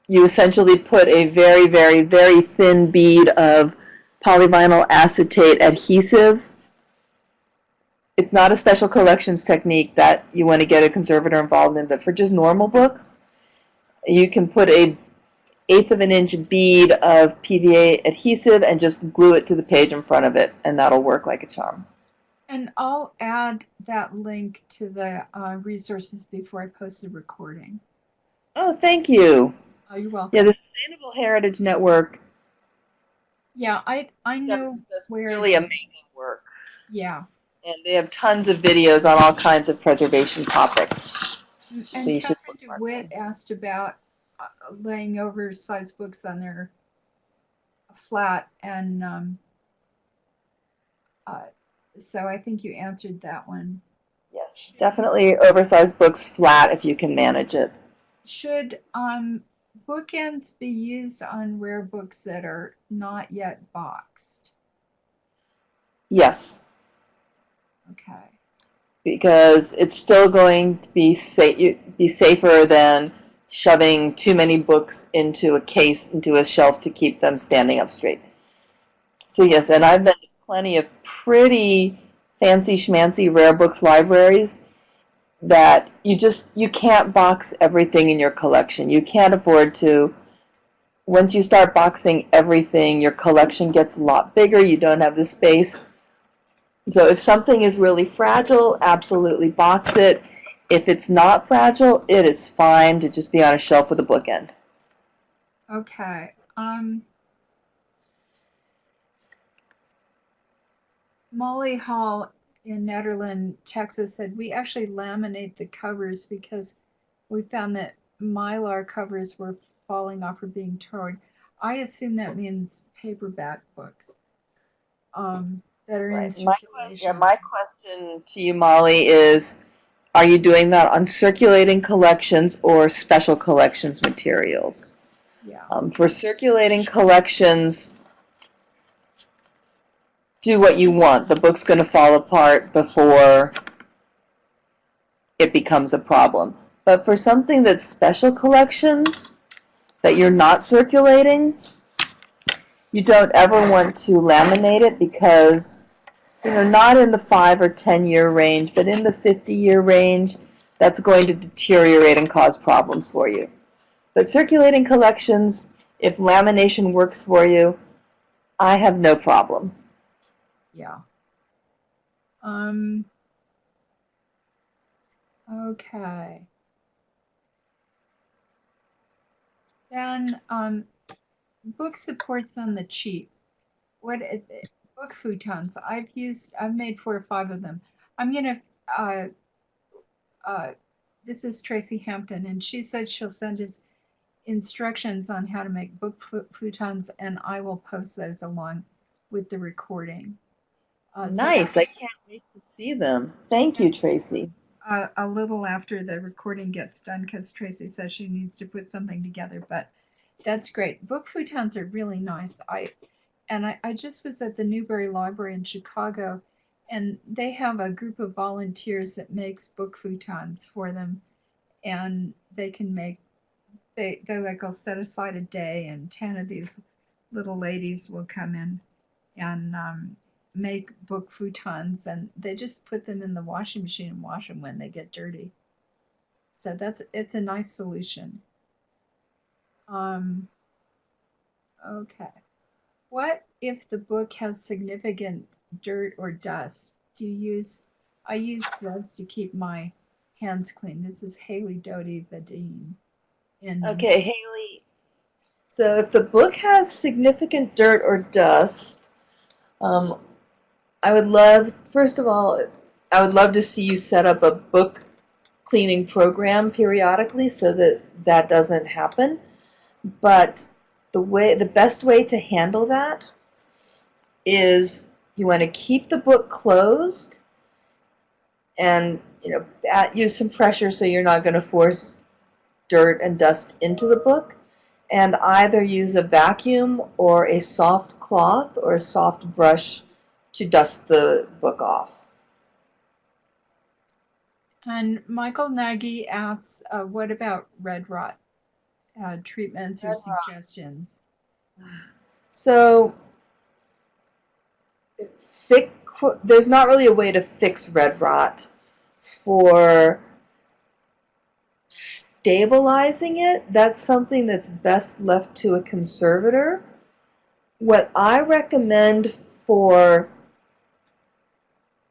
you essentially put a very, very, very thin bead of polyvinyl acetate adhesive. It's not a special collections technique that you want to get a conservator involved in, but for just normal books, you can put a eighth of an inch bead of PVA adhesive and just glue it to the page in front of it, and that'll work like a charm. And I'll add that link to the uh, resources before I post the recording. Oh, thank you. Oh, you're welcome. Yeah, the Sustainable Heritage Network Yeah, I I know does where really amazing work. Yeah. And they have tons of videos on all kinds of preservation topics. And So Catherine DeWitt asked about laying oversized books on their flat, and um, uh, so I think you answered that one. Yes, definitely oversized books flat if you can manage it. Should um, bookends be used on rare books that are not yet boxed? Yes, Okay. because it's still going to be sa- be safer than shoving too many books into a case, into a shelf to keep them standing up straight. So yes, and I've been to plenty of pretty fancy schmancy rare books libraries that you just you can't box everything in your collection. You can't afford to. Once you start boxing everything, your collection gets a lot bigger. You don't have the space. So if something is really fragile, absolutely box it. If it's not fragile, it is fine to just be on a shelf with a bookend. Okay. Um, Molly Hall in Nederland, Texas said we actually laminate the covers because we found that mylar covers were falling off or being torn. I assume that means paperback books um, that are in Right. My, circulation. yeah, my question to you, Molly, is are you doing that on circulating collections or special collections materials? yeah. Um, for circulating collections, do what you want. The book's going to fall apart before it becomes a problem. But for something that's special collections that you're not circulating, you don't ever want to laminate it because, you know, not in the five or ten year range, but in the 50 year range, that's going to deteriorate and cause problems for you. But circulating collections, if lamination works for you, I have no problem. Yeah. Um, okay. Then, um, book supports on the cheap. What it, it- book futons? I've used. I've made four or five of them. I'm gonna. Uh, uh, this is Tracy Hampton, and she said she'll send us instructions on how to make book fu- futons, and I will post those along with the recording. Uh, so Nice. I can't wait to see them. Thank you, Tracy. uh, a little after the recording gets done because Tracy says she needs to put something together. But that's great. Book futons are really nice. I and I, I just was at the Newberry Library in Chicago, and they have a group of volunteers that makes book futons for them, and they can make they they like I'll set aside a day, and ten of these little ladies will come in and um, make book futons, and they just put them in the washing machine and wash them when they get dirty. So that's it's a nice solution. Um, okay. What if the book has significant dirt or dust? Do you use, I use gloves to keep my hands clean. This is Haley Doty Vadine. In, Okay, Haley. So if the book has significant dirt or dust, um, I would love, first of all, I would love to see you set up a book cleaning program periodically so that that doesn't happen. But the way, the best way to handle that is you want to keep the book closed and you know at, use some pressure so you're not going to force dirt and dust into the book and either use a vacuum or a soft cloth or a soft brush to dust the book off. And Michael Nagy asks, uh, what about red rot uh, treatments or suggestions? So, fix, there's not really a way to fix red rot for stabilizing it. That's something that's best left to a conservator. What I recommend for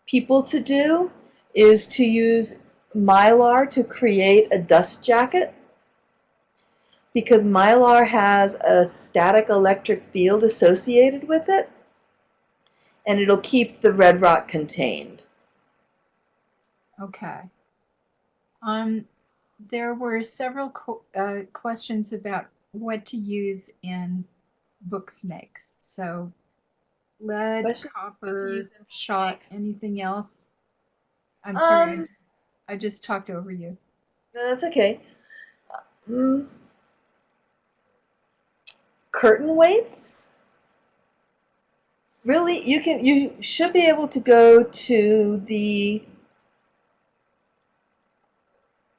people to do is to use mylar to create a dust jacket because mylar has a static electric field associated with it and it'll keep the red rot contained. Okay. Um, there were several qu uh, questions about what to use in book snakes. So lead, Questions copper, use in book shot, anything else? I'm sorry, Um, I just talked over you. no, that's okay. Mm. Curtain weights? Really, you can you should be able to go to the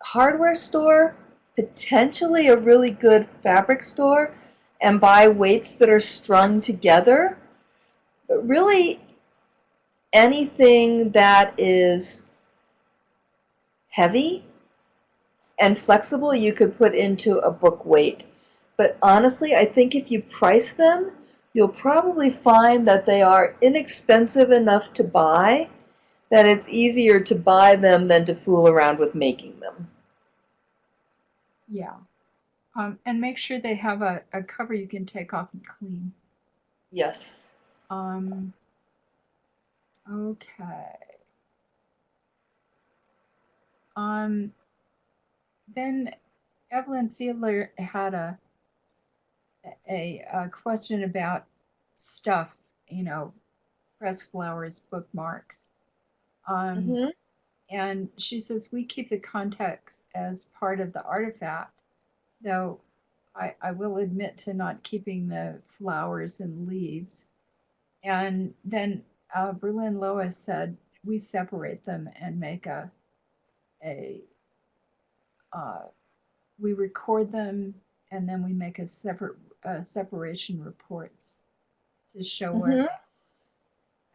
hardware store, potentially a really good fabric store, and buy weights that are strung together. But really, anything that is heavy and flexible you could put into a book weight. But honestly, I think if you price them, you'll probably find that they are inexpensive enough to buy that it's easier to buy them than to fool around with making them. Yeah. Um, and make sure they have a, a cover you can take off and clean. Yes. Um, okay. Um, then Evelyn Fiedler had a, a, a question about stuff, you know, press flowers, bookmarks. Um, hmm and she says we keep the context as part of the artifact, though I, I will admit to not keeping the flowers and leaves. And then uh, Berlin Lois said we separate them and make a a uh, we record them and then we make a separate uh, separation reports to show where. Mhm. they-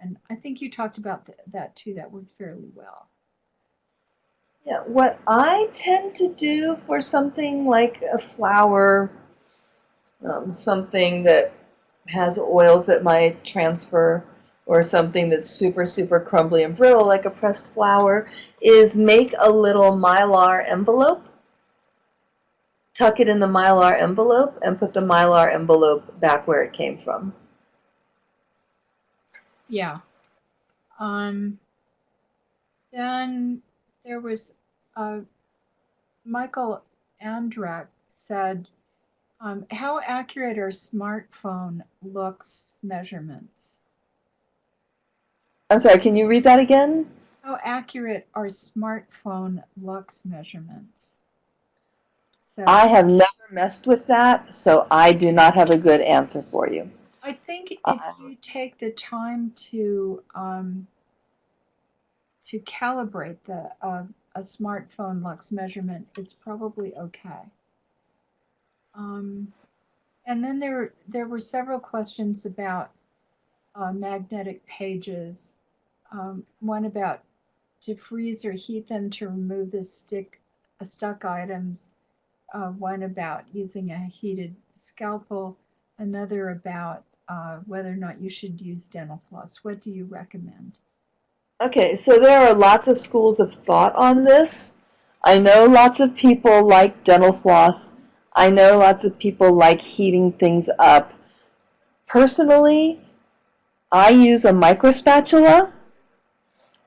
And I think you talked about th- that too. That worked fairly well. Yeah, what I tend to do for something like a flower, um, something that has oils that might transfer, or something that's super, super crumbly and brittle, like a pressed flower, is make a little mylar envelope, tuck it in the mylar envelope, and put the mylar envelope back where it came from. Yeah. Um, then there was uh, Michael Andrak said, um, how accurate are smartphone lux measurements? I'm sorry, can you read that again? How accurate are smartphone lux measurements? So I have never messed with that, so I do not have a good answer for you. I think if Uh, you take the time to um, to calibrate the uh, a smartphone lux measurement, it's probably okay. Um, and then there there were several questions about uh, magnetic pages. Um, one about to freeze or heat them to remove the stick uh, stuck items. Uh, one about using a heated scalpel. Another about uh, whether or not you should use dental floss. What do you recommend? Okay, so there are lots of schools of thought on this. I know lots of people like dental floss. I know lots of people like heating things up. Personally, I use a micro spatula.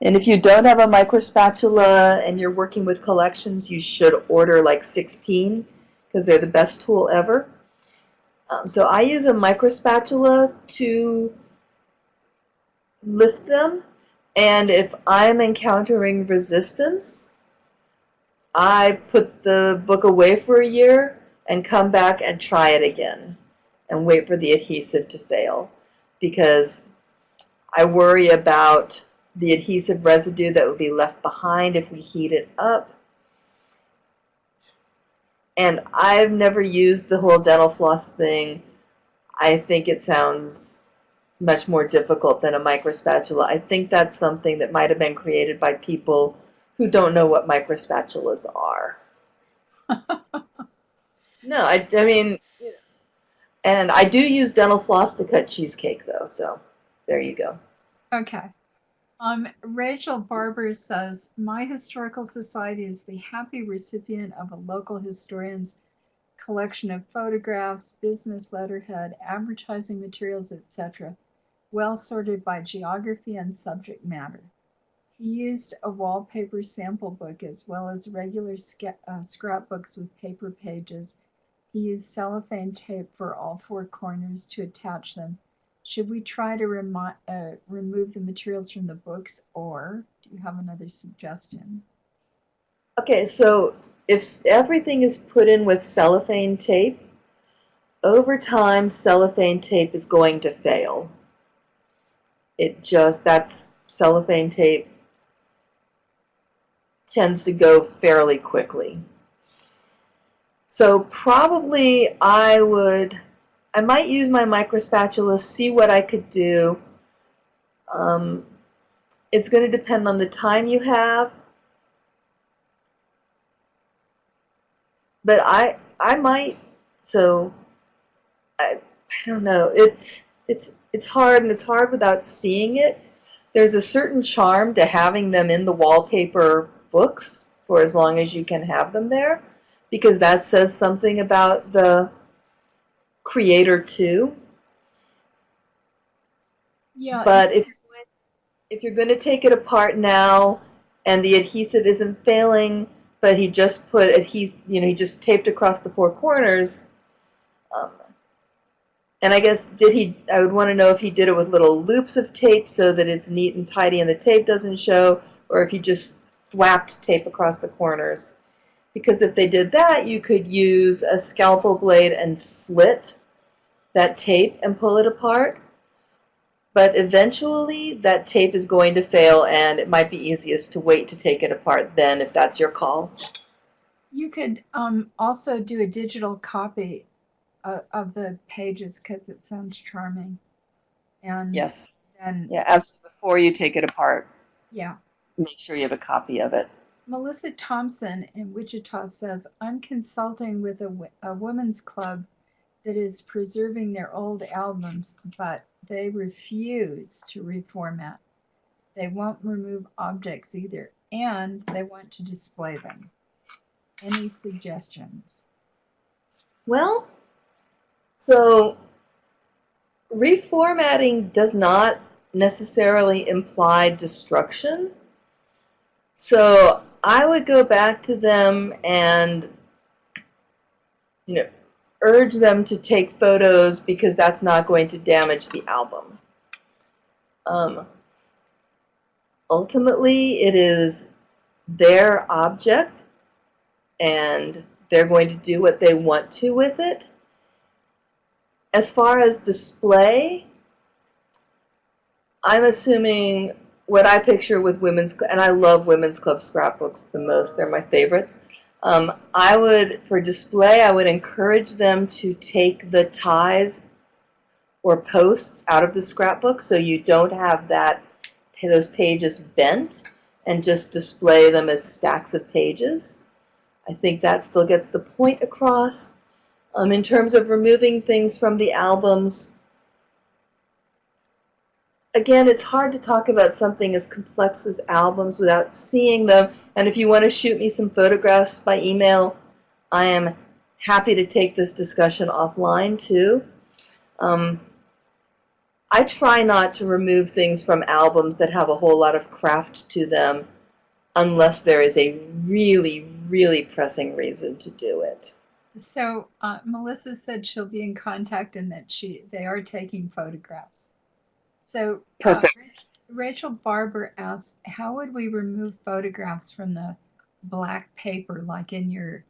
And if you don't have a micro spatula and you're working with collections, you should order like 16 because they're the best tool ever. Um, so I use a micro spatula to lift them. And if I'm encountering resistance, I put the book away for a year and come back and try it again and wait for the adhesive to fail because I worry about the adhesive residue that would be left behind if we heat it up. And I've never used the whole dental floss thing. I think it sounds much more difficult than a micro spatula. I think that's something that might have been created by people who don't know what micro spatulas are. no, I, I mean, and I do use dental floss to cut cheesecake though, so there you go. Okay. Um, Rachel Barber says, My historical society is the happy recipient of a local historian's collection of photographs, business letterhead, advertising materials, etc., well sorted by geography and subject matter. He used a wallpaper sample book as well as regular uh, scrapbooks with paper pages. He used cellophane tape for all four corners to attach them should we try to remo- uh, remove the materials from the books, or do you have another suggestion? Okay, so if everything is put in with cellophane tape, over time cellophane tape is going to fail. It just, that's cellophane tape tends to go fairly quickly. So probably I would I might use my micro spatula, see what I could do. Um, it's going to depend on the time you have. But I I might so I I don't know. It's it's it's hard and it's hard without seeing it. There's a certain charm to having them in the wallpaper books for as long as you can have them there because that says something about the creator too. Yeah. But if if you're going to take it apart now and the adhesive isn't failing, but he just put adhesive, you know, he just taped across the four corners. Um, and I guess did he? I would want to know if he did it with little loops of tape so that it's neat and tidy and the tape doesn't show, or if he just thwapped tape across the corners. Because if they did that, you could use a scalpel blade and slit that tape and pull it apart. But eventually that tape is going to fail and it might be easiest to wait to take it apart then if that's your call. You could um, also do a digital copy uh, of the pages because it sounds charming. And yes. And yeah, as before you take it apart. Yeah. Make sure you have a copy of it. Melissa Thompson in Wichita says, I'm consulting with a, a women's club that is preserving their old albums, but they refuse to reformat. They won't remove objects either, and they want to display them. Any suggestions? Well, so reformatting does not necessarily imply destruction. So I would go back to them and you know urge them to take photos because that's not going to damage the album. Um, ultimately, it is their object and they're going to do what they want to with it. As far as display, I'm assuming what I picture with women's, and I love women's club scrapbooks the most. They're my favorites. Um, I would, for display, I would encourage them to take the ties or posts out of the scrapbook so you don't have that those pages bent and just display them as stacks of pages. I think that still gets the point across. Um, in terms of removing things from the albums, again, it's hard to talk about something as complex as albums without seeing them. And if you want to shoot me some photographs by email, I am happy to take this discussion offline too. Um, I try not to remove things from albums that have a whole lot of craft to them unless there is a really, really pressing reason to do it. So uh, Melissa said she'll be in contact and that she they are taking photographs. So uh, Rachel Barber asked, how would we remove photographs from the black paper, like in your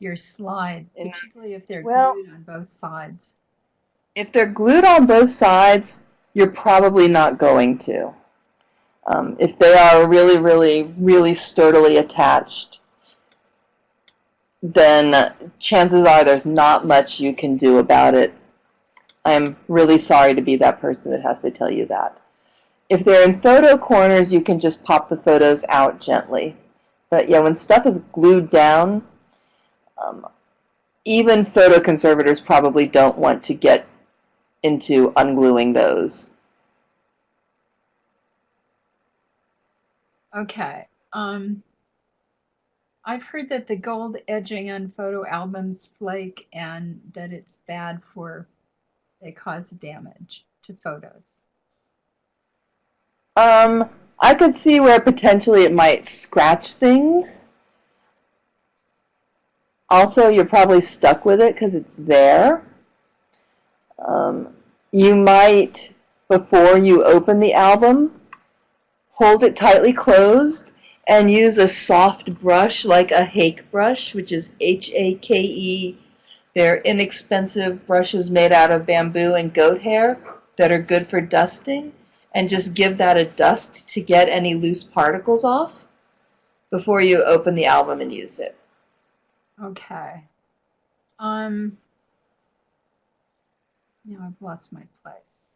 your slide, In- particularly if they're Well- glued on both sides? If they're glued on both sides, you're probably not going to. Um, if they are really, really, really sturdily attached, then chances are there's not much you can do about it. I'm really sorry to be that person that has to tell you that. If they're in photo corners, you can just pop the photos out gently. But yeah, when stuff is glued down, um, even photo conservators probably don't want to get into ungluing those. Okay. Um, I've heard that the gold edging on photo albums flake and that it's bad for, they cause damage to photos. Um, I could see where potentially it might scratch things. Also, you're probably stuck with it because it's there. Um, you might, before you open the album, hold it tightly closed and use a soft brush like a hake brush, which is H-A-K-E. They're inexpensive brushes made out of bamboo and goat hair that are good for dusting. And just give that a dust to get any loose particles off before you open the album and use it. Okay. Um, now I've lost my place.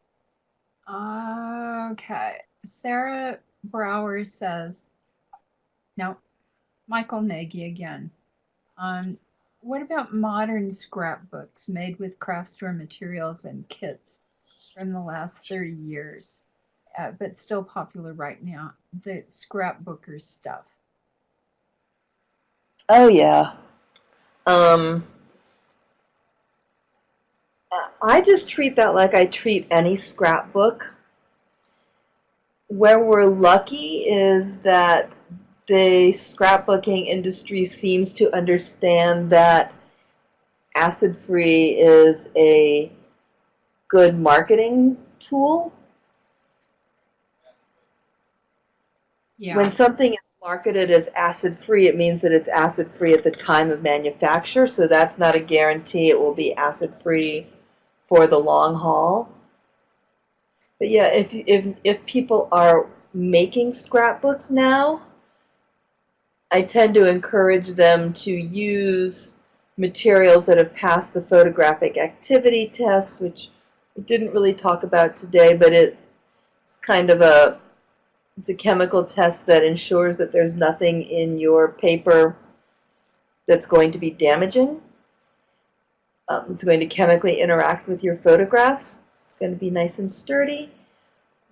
Okay. Sarah Brower says, now, Michael Nagy again. Um, what about modern scrapbooks made with craft store materials and kits from the last 30 years, uh, but still popular right now? The scrapbooker stuff. Oh yeah. Um, I just treat that like I treat any scrapbook. Where we're lucky is that the scrapbooking industry seems to understand that acid-free is a good marketing tool. Yeah. When something is marketed as acid-free, it means that it's acid-free at the time of manufacture, so that's not a guarantee it will be acid-free for the long haul. But yeah, if, if, if people are making scrapbooks now, I tend to encourage them to use materials that have passed the photographic activity test, which we didn't really talk about today, but it's kind of a it's a chemical test that ensures that there's nothing in your paper that's going to be damaging. Um, it's going to chemically interact with your photographs. It's going to be nice and sturdy.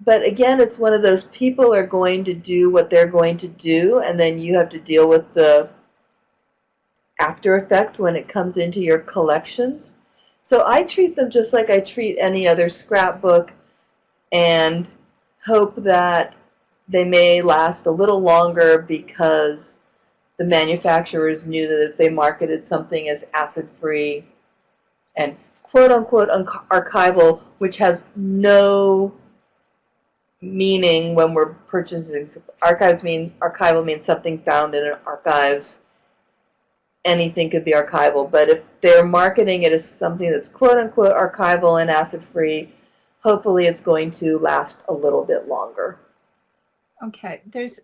But again, it's one of those people are going to do what they're going to do, and then you have to deal with the after effects when it comes into your collections. So I treat them just like I treat any other scrapbook and hope that they may last a little longer because the manufacturers knew that if they marketed something as acid-free and quote-unquote archival, which has no meaning when we're purchasing archives mean archival means something found in archives. Anything could be archival but if they're marketing it as something that's quote unquote archival and acid free hopefully it's going to last a little bit longer. Okay, there's,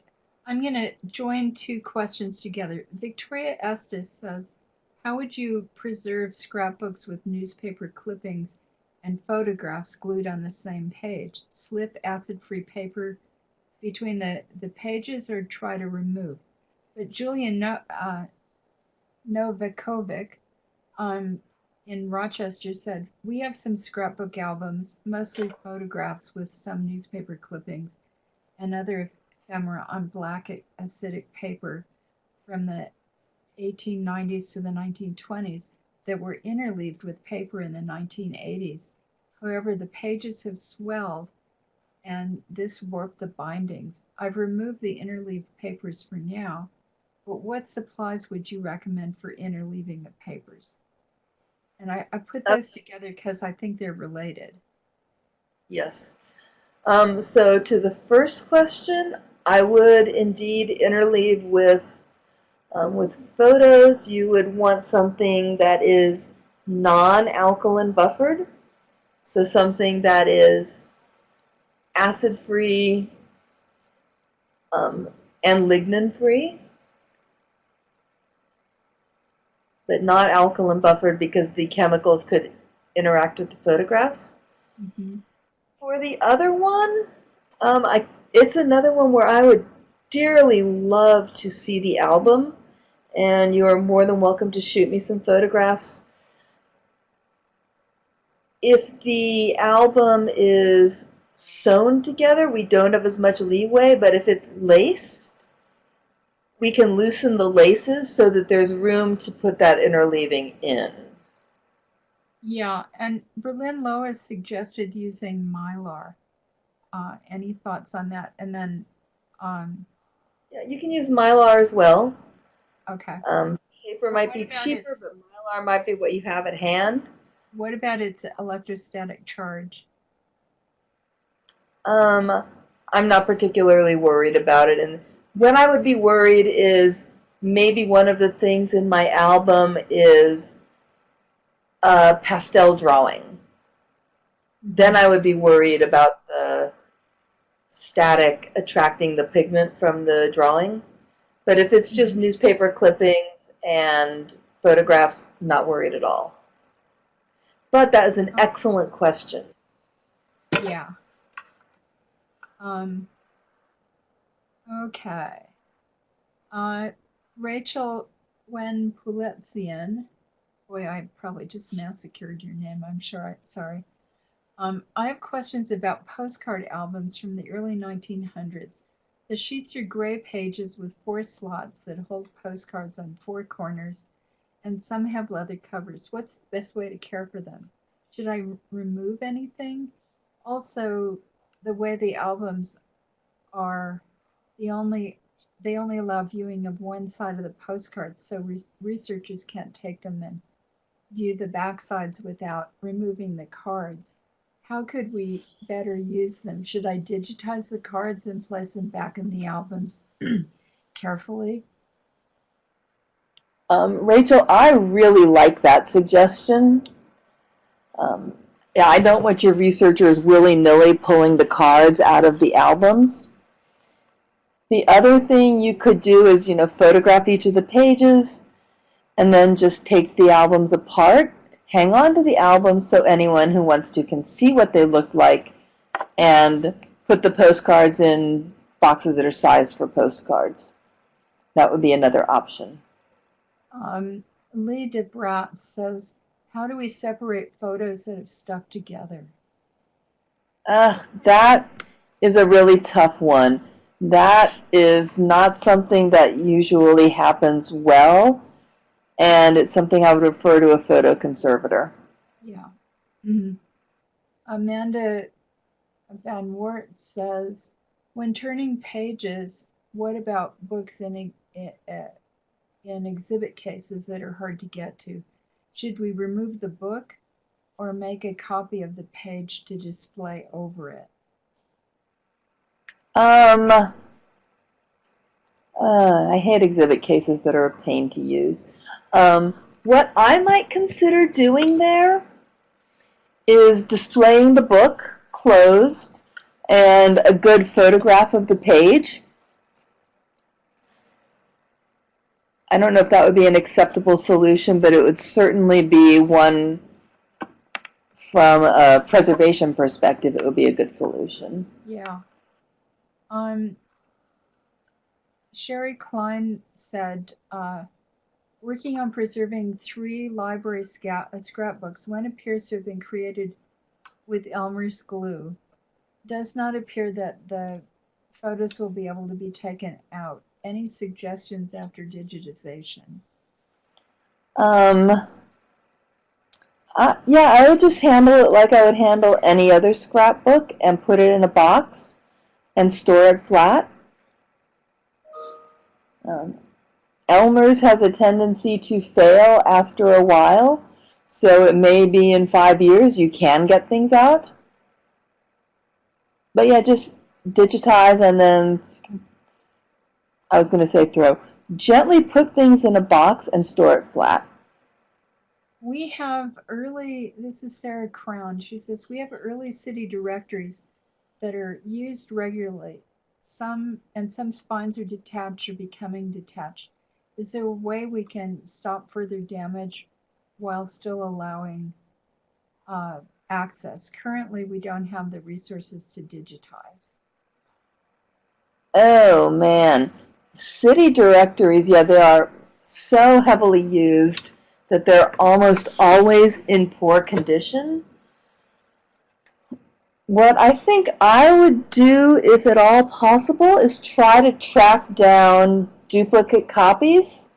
I'm going to join two questions together. Victoria Estes says, how would you preserve scrapbooks with newspaper clippings and photographs glued on the same page? Slip acid-free paper between the, the pages or try to remove? But Julian no, uh, Novakovic um, in Rochester said, We have some scrapbook albums, mostly photographs with some newspaper clippings and other ephemera on black acidic paper from the 1890s to the 1920s that were interleaved with paper in the 1980s. However, the pages have swelled and this warped the bindings. I've removed the interleaved papers for now, but what supplies would you recommend for interleaving the papers? And I, I put those together because I think they're related. Yes. Um, so to the first question, I would indeed interleave with um, with photos. You would want something that is non-alkaline buffered, so something that is acid-free um, and lignin-free, but not alkaline buffered because the chemicals could interact with the photographs. Mm -hmm. For the other one, um, I it's another one where I would dearly love to see the album, and you are more than welcome to shoot me some photographs. If the album is sewn together, we don't have as much leeway, but if it's laced, we can loosen the laces so that there's room to put that interleaving in. Yeah, and Berlin Lois suggested using mylar. Uh, any thoughts on that? And then, um, yeah, you can use mylar as well. Okay. Um, paper might be cheaper, its, but mylar might be what you have at hand. What about its electrostatic charge? Um, I'm not particularly worried about it. And when I would be worried is maybe one of the things in my album is a pastel drawing. Then I would be worried about the static attracting the pigment from the drawing. But if it's just newspaper clippings and photographs, not worried at all. But that is an excellent question. Yeah. Um, okay. Uh, Rachel Wen Puletzian Boy, I probably just massacred your name. I'm sure. I, sorry. Um, I have questions about postcard albums from the early 1900s. The sheets are gray pages with four slots that hold postcards on four corners, and some have leather covers. What's the best way to care for them? Should I remove anything? Also, the way the albums are, the only they only allow viewing of one side of the postcards, so re researchers can't take them and view the backsides without removing the cards. How could we better use them? Should I digitize the cards and place them back in the albums carefully? Um, Rachel, I really like that suggestion. Um, yeah, I don't want your researchers willy-nilly pulling the cards out of the albums. The other thing you could do is, you know, photograph each of the pages, and then just take the albums apart, hang on to the albums so anyone who wants to can see what they look like, and put the postcards in boxes that are sized for postcards. That would be another option. Um, Lee DeBrat says, how do we separate photos that have stuck together? Uh, that is a really tough one. That is not something that usually happens well and it's something I would refer to a photo conservator. Yeah. Mm-hmm. Amanda Van Wert says, when turning pages, what about books in, in exhibit cases that are hard to get to? Should we remove the book or make a copy of the page to display over it? Um, uh, I hate exhibit cases that are a pain to use. Um, what I might consider doing there is displaying the book closed and a good photograph of the page. I don't know if that would be an acceptable solution, but it would certainly be one from a preservation perspective, it would be a good solution. Yeah. Um, Sherry Klein said, uh, working on preserving three library uh, scrapbooks, one appears to have been created with Elmer's glue. Does not appear that the photos will be able to be taken out. Any suggestions after digitization? Um, uh, yeah, I would just handle it like I would handle any other scrapbook and put it in a box and store it flat. Um, Elmer's has a tendency to fail after a while, so it may be in five years you can get things out. But yeah, just digitize and then, I was going to say throw, gently put things in a box and store it flat. We have early, this is Sarah Crown. She says, we have early city directories that are used regularly. Some, and some spines are detached or becoming detached. Is there a way we can stop further damage while still allowing uh, access? Currently, we don't have the resources to digitize. Oh man, city directories, yeah, they are so heavily used that they're almost always in poor condition. What I think I would do, if at all possible, is try to track down duplicate copies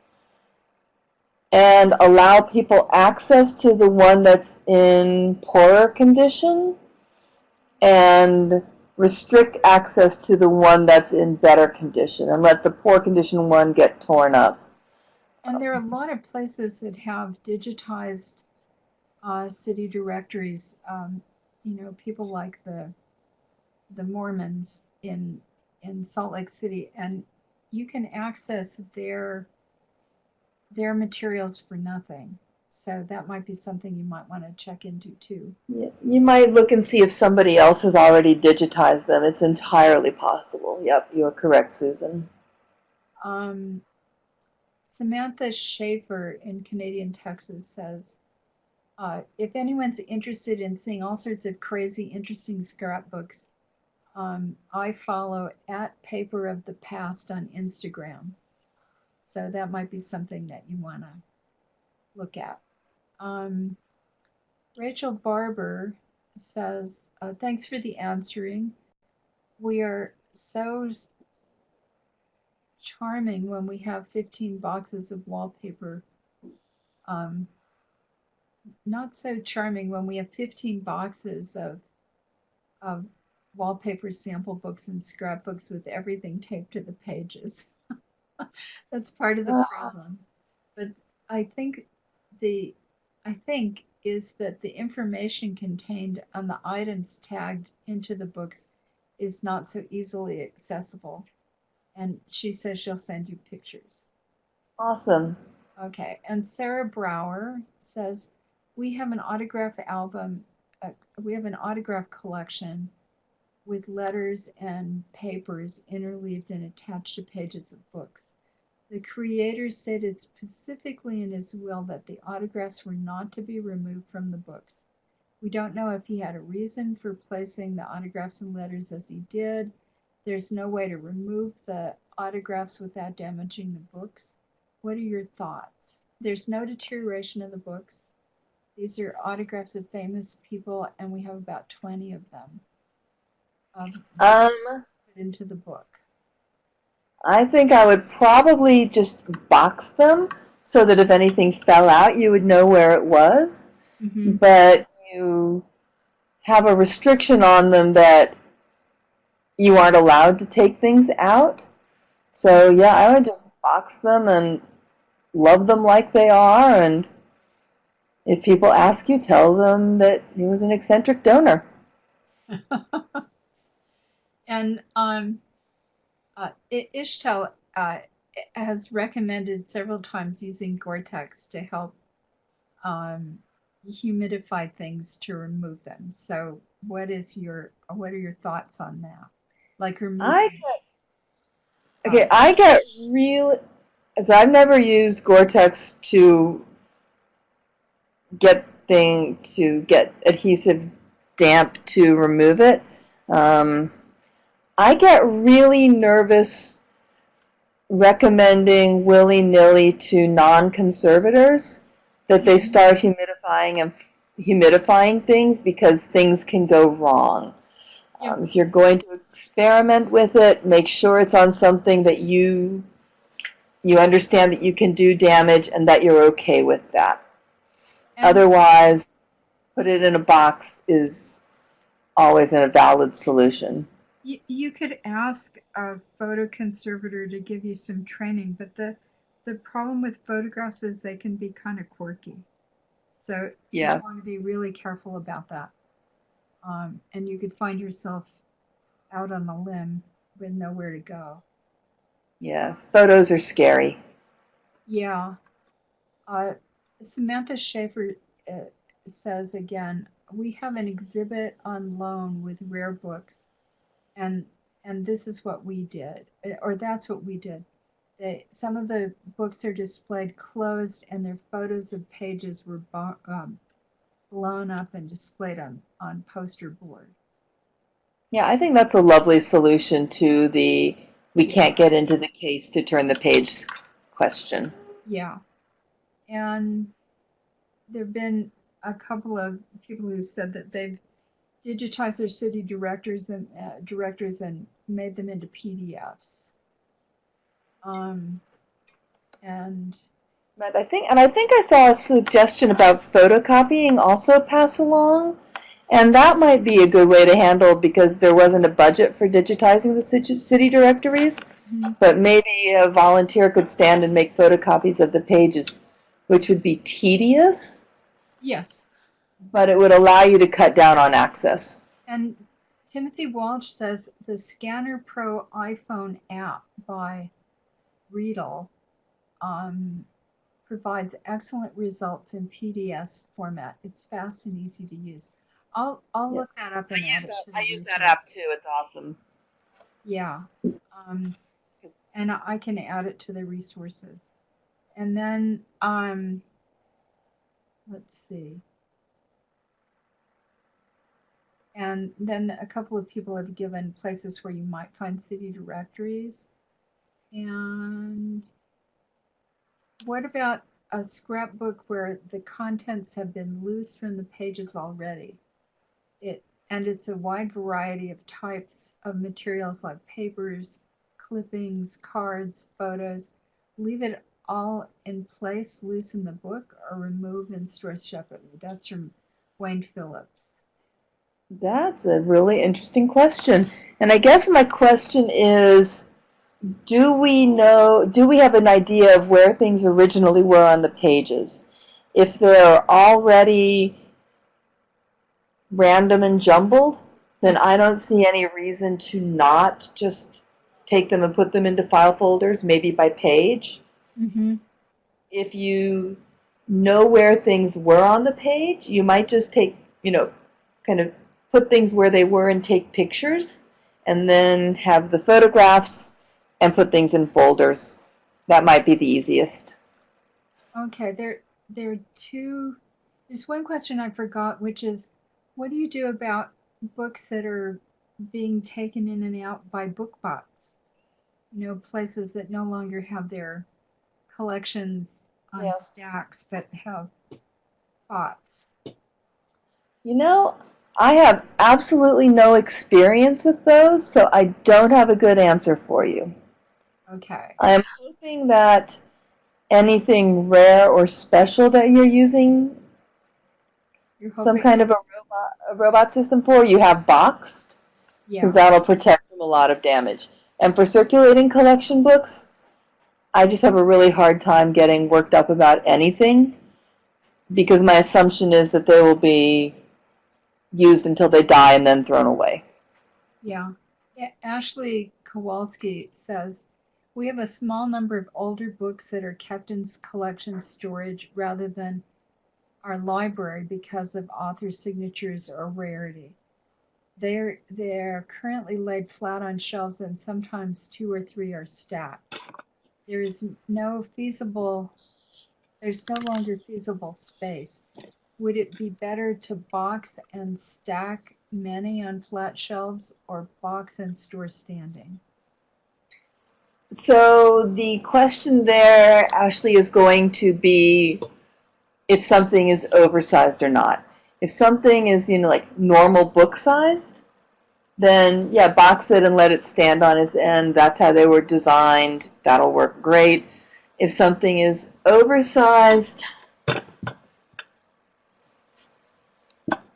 and allow people access to the one that's in poorer condition and restrict access to the one that's in better condition and let the poor condition one get torn up. And there are a lot of places that have digitized uh, city directories. Um, you know, people like the the Mormons in in Salt Lake City, and you can access their their materials for nothing. So that might be something you might want to check into too. Yeah, you might look and see if somebody else has already digitized them. It's entirely possible. Yep, you're correct, Susan. Um, Samantha Schaefer in Canadian Texas says, uh, if anyone's interested in seeing all sorts of crazy, interesting scrapbooks, um, I follow at Paper of the Past on Instagram. So that might be something that you want to look at. Um, Rachel Barber says, uh, thanks for the answering. We are so charming when we have 15 boxes of wallpaper. Um, not so charming when we have 15 boxes of, of wallpaper sample books and scrapbooks with everything taped to the pages. That's part of the uh. problem. But I think the I think is that the information contained on the items tagged into the books is not so easily accessible. And she says she'll send you pictures. Awesome. Okay. And Sarah Brower says we have an autograph album. Uh, we have an autograph collection with letters and papers interleaved and attached to pages of books. The creator stated specifically in his will that the autographs were not to be removed from the books. We don't know if he had a reason for placing the autographs and letters as he did. There's no way to remove the autographs without damaging the books. What are your thoughts? There's no deterioration of the books. These are autographs of famous people, and we have about 20 of them um, um, into the book? I think I would probably just box them so that if anything fell out, you would know where it was. Mm-hmm. But you have a restriction on them that you aren't allowed to take things out. So yeah, I would just box them and love them like they are. And if people ask you, tell them that he was an eccentric donor. And um, uh, Ishtel uh, has recommended several times using Gore-Tex to help um, humidify things to remove them. So what is your what are your thoughts on that? Like removing. I get okay. I get really. I've never used Gore-Tex to get thing to get adhesive damp to remove it. Um, I get really nervous recommending willy-nilly to non-conservators that they start humidifying and humidifying things because things can go wrong. Yep. Um, if you're going to experiment with it, make sure it's on something that you you understand that you can do damage and that you're okay with that. And- Otherwise, put it in a box is always a valid solution. You, you could ask a photo conservator to give you some training, but the the problem with photographs is they can be kind of quirky. So Yeah. you want to be really careful about that. Um, and you could find yourself out on a limb with nowhere to go. Yeah, photos are scary. Yeah. Uh, Samantha Schaefer uh, says again, we have an exhibit on loan with rare books, and and this is what we did, uh, or that's what we did. They, some of the books are displayed closed, and their photos of pages were um, blown up and displayed on on poster board. Yeah, I think that's a lovely solution to the we can't get into the case to turn the page question. Yeah. And there have been a couple of people who've said that they've digitized their city directors and uh, directors and made them into PDFs. Um, and But I think, and I think I saw a suggestion about photocopying also pass along, and that might be a good way to handle because there wasn't a budget for digitizing the city city directories. Mhm. But maybe a volunteer could stand and make photocopies of the pages, which would be tedious, yes, but it would allow you to cut down on access. and Timothy Walsh says the Scanner Pro iPhone app by Readdle um, provides excellent results in PDS format. It's fast and easy to use. I'll I'll Yeah. look that up and add it to the I use that app too. It's awesome. Yeah. Um, and I I can add it to the resources. And then, um, let's see. And then a couple of people have given places where you might find city directories. And what about a scrapbook where the contents have been loose from the pages already? It and it's a wide variety of types of materials like papers, clippings, cards, photos. Leave it all in place, loosen the book, or remove and store separately. That's from Wayne Phillips. That's a really interesting question. And I guess my question is, do we know, do we have an idea of where things originally were on the pages? If they're already random and jumbled, then I don't see any reason to not just take them and put them into file folders, maybe by page. Mm-hmm. If you know where things were on the page, you might just take, you know, kind of put things where they were and take pictures, and then have the photographs and put things in folders. That might be the easiest. Okay, there there are two. There's one question I forgot, which is, what do you do about books that are being taken in and out by BookBots? You know, places that no longer have their collections on Yeah. stacks, but have bots. You know, I have absolutely no experience with those, so I don't have a good answer for you. Okay. I am hoping that anything rare or special that you're using You're some kind of a robot, a robot system for, you have boxed, yeah. because that'll protect from a lot of damage. And for circulating collection books, I just have a really hard time getting worked up about anything, because my assumption is that they will be used until they die and then thrown away. Yeah. Ashley Kowalski says, we have a small number of older books that are kept in collection storage rather than our library because of author signatures or rarity. they're they're currently laid flat on shelves and sometimes two or three are stacked. There is no feasible there's no longer feasible space. Would it be better to box and stack many on flat shelves or box and store standing? So the question there, Ashley, is going to be if something is oversized or not. If something is, you know, like normal book sized, then yeah, box it and let it stand on its end. That's how they were designed. That'll work great. If something is oversized,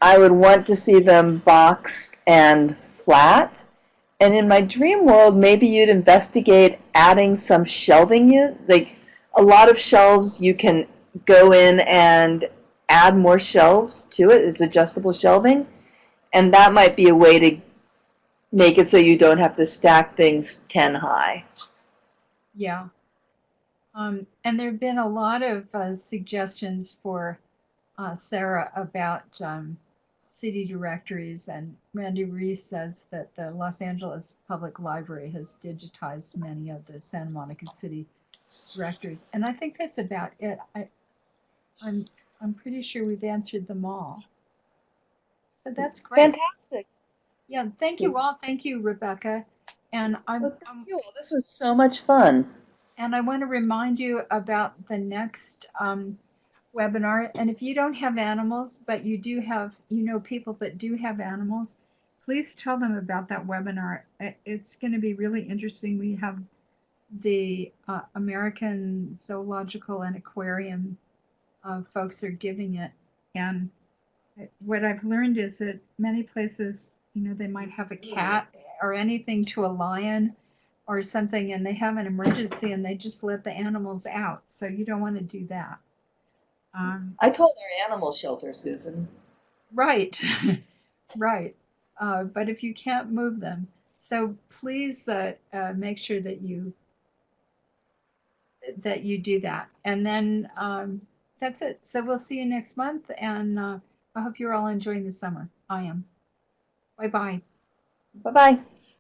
I would want to see them boxed and flat. And in my dream world, maybe you'd investigate adding some shelving. You like a lot of shelves, you can go in and add more shelves to it. It's adjustable shelving, and that might be a way to make it so you don't have to stack things ten high. Yeah. Um, and there have been a lot of uh, suggestions for uh, Sarah about um, city directories, and Randy Reese says that the Los Angeles Public Library has digitized many of the Santa Monica City directories, and I think that's about it. I, I'm I'm pretty sure we've answered them all. So that's great. Fantastic. Yeah, thank you all. Thank you, Rebecca. And I'm, Well, I'm thank you. This was so much fun. and I want to remind you about the next um, webinar. And if you don't have animals, but you do have, you know, people that do have animals, please tell them about that webinar. It's going to be really interesting. We have the uh, American Zoological and Aquarium uh, folks are giving it. And what I've learned is that many places, you know, they might have a cat or anything to a lion or something and they have an emergency and they just let the animals out. So you don't want to do that. Um, I told our animal shelter, Susan. right, right. Uh, but if you can't move them, so please uh, uh, make sure that you that you do that. And then um, that's it. So we'll see you next month, and uh, I hope you're all enjoying the summer. I am. Bye bye. Bye bye.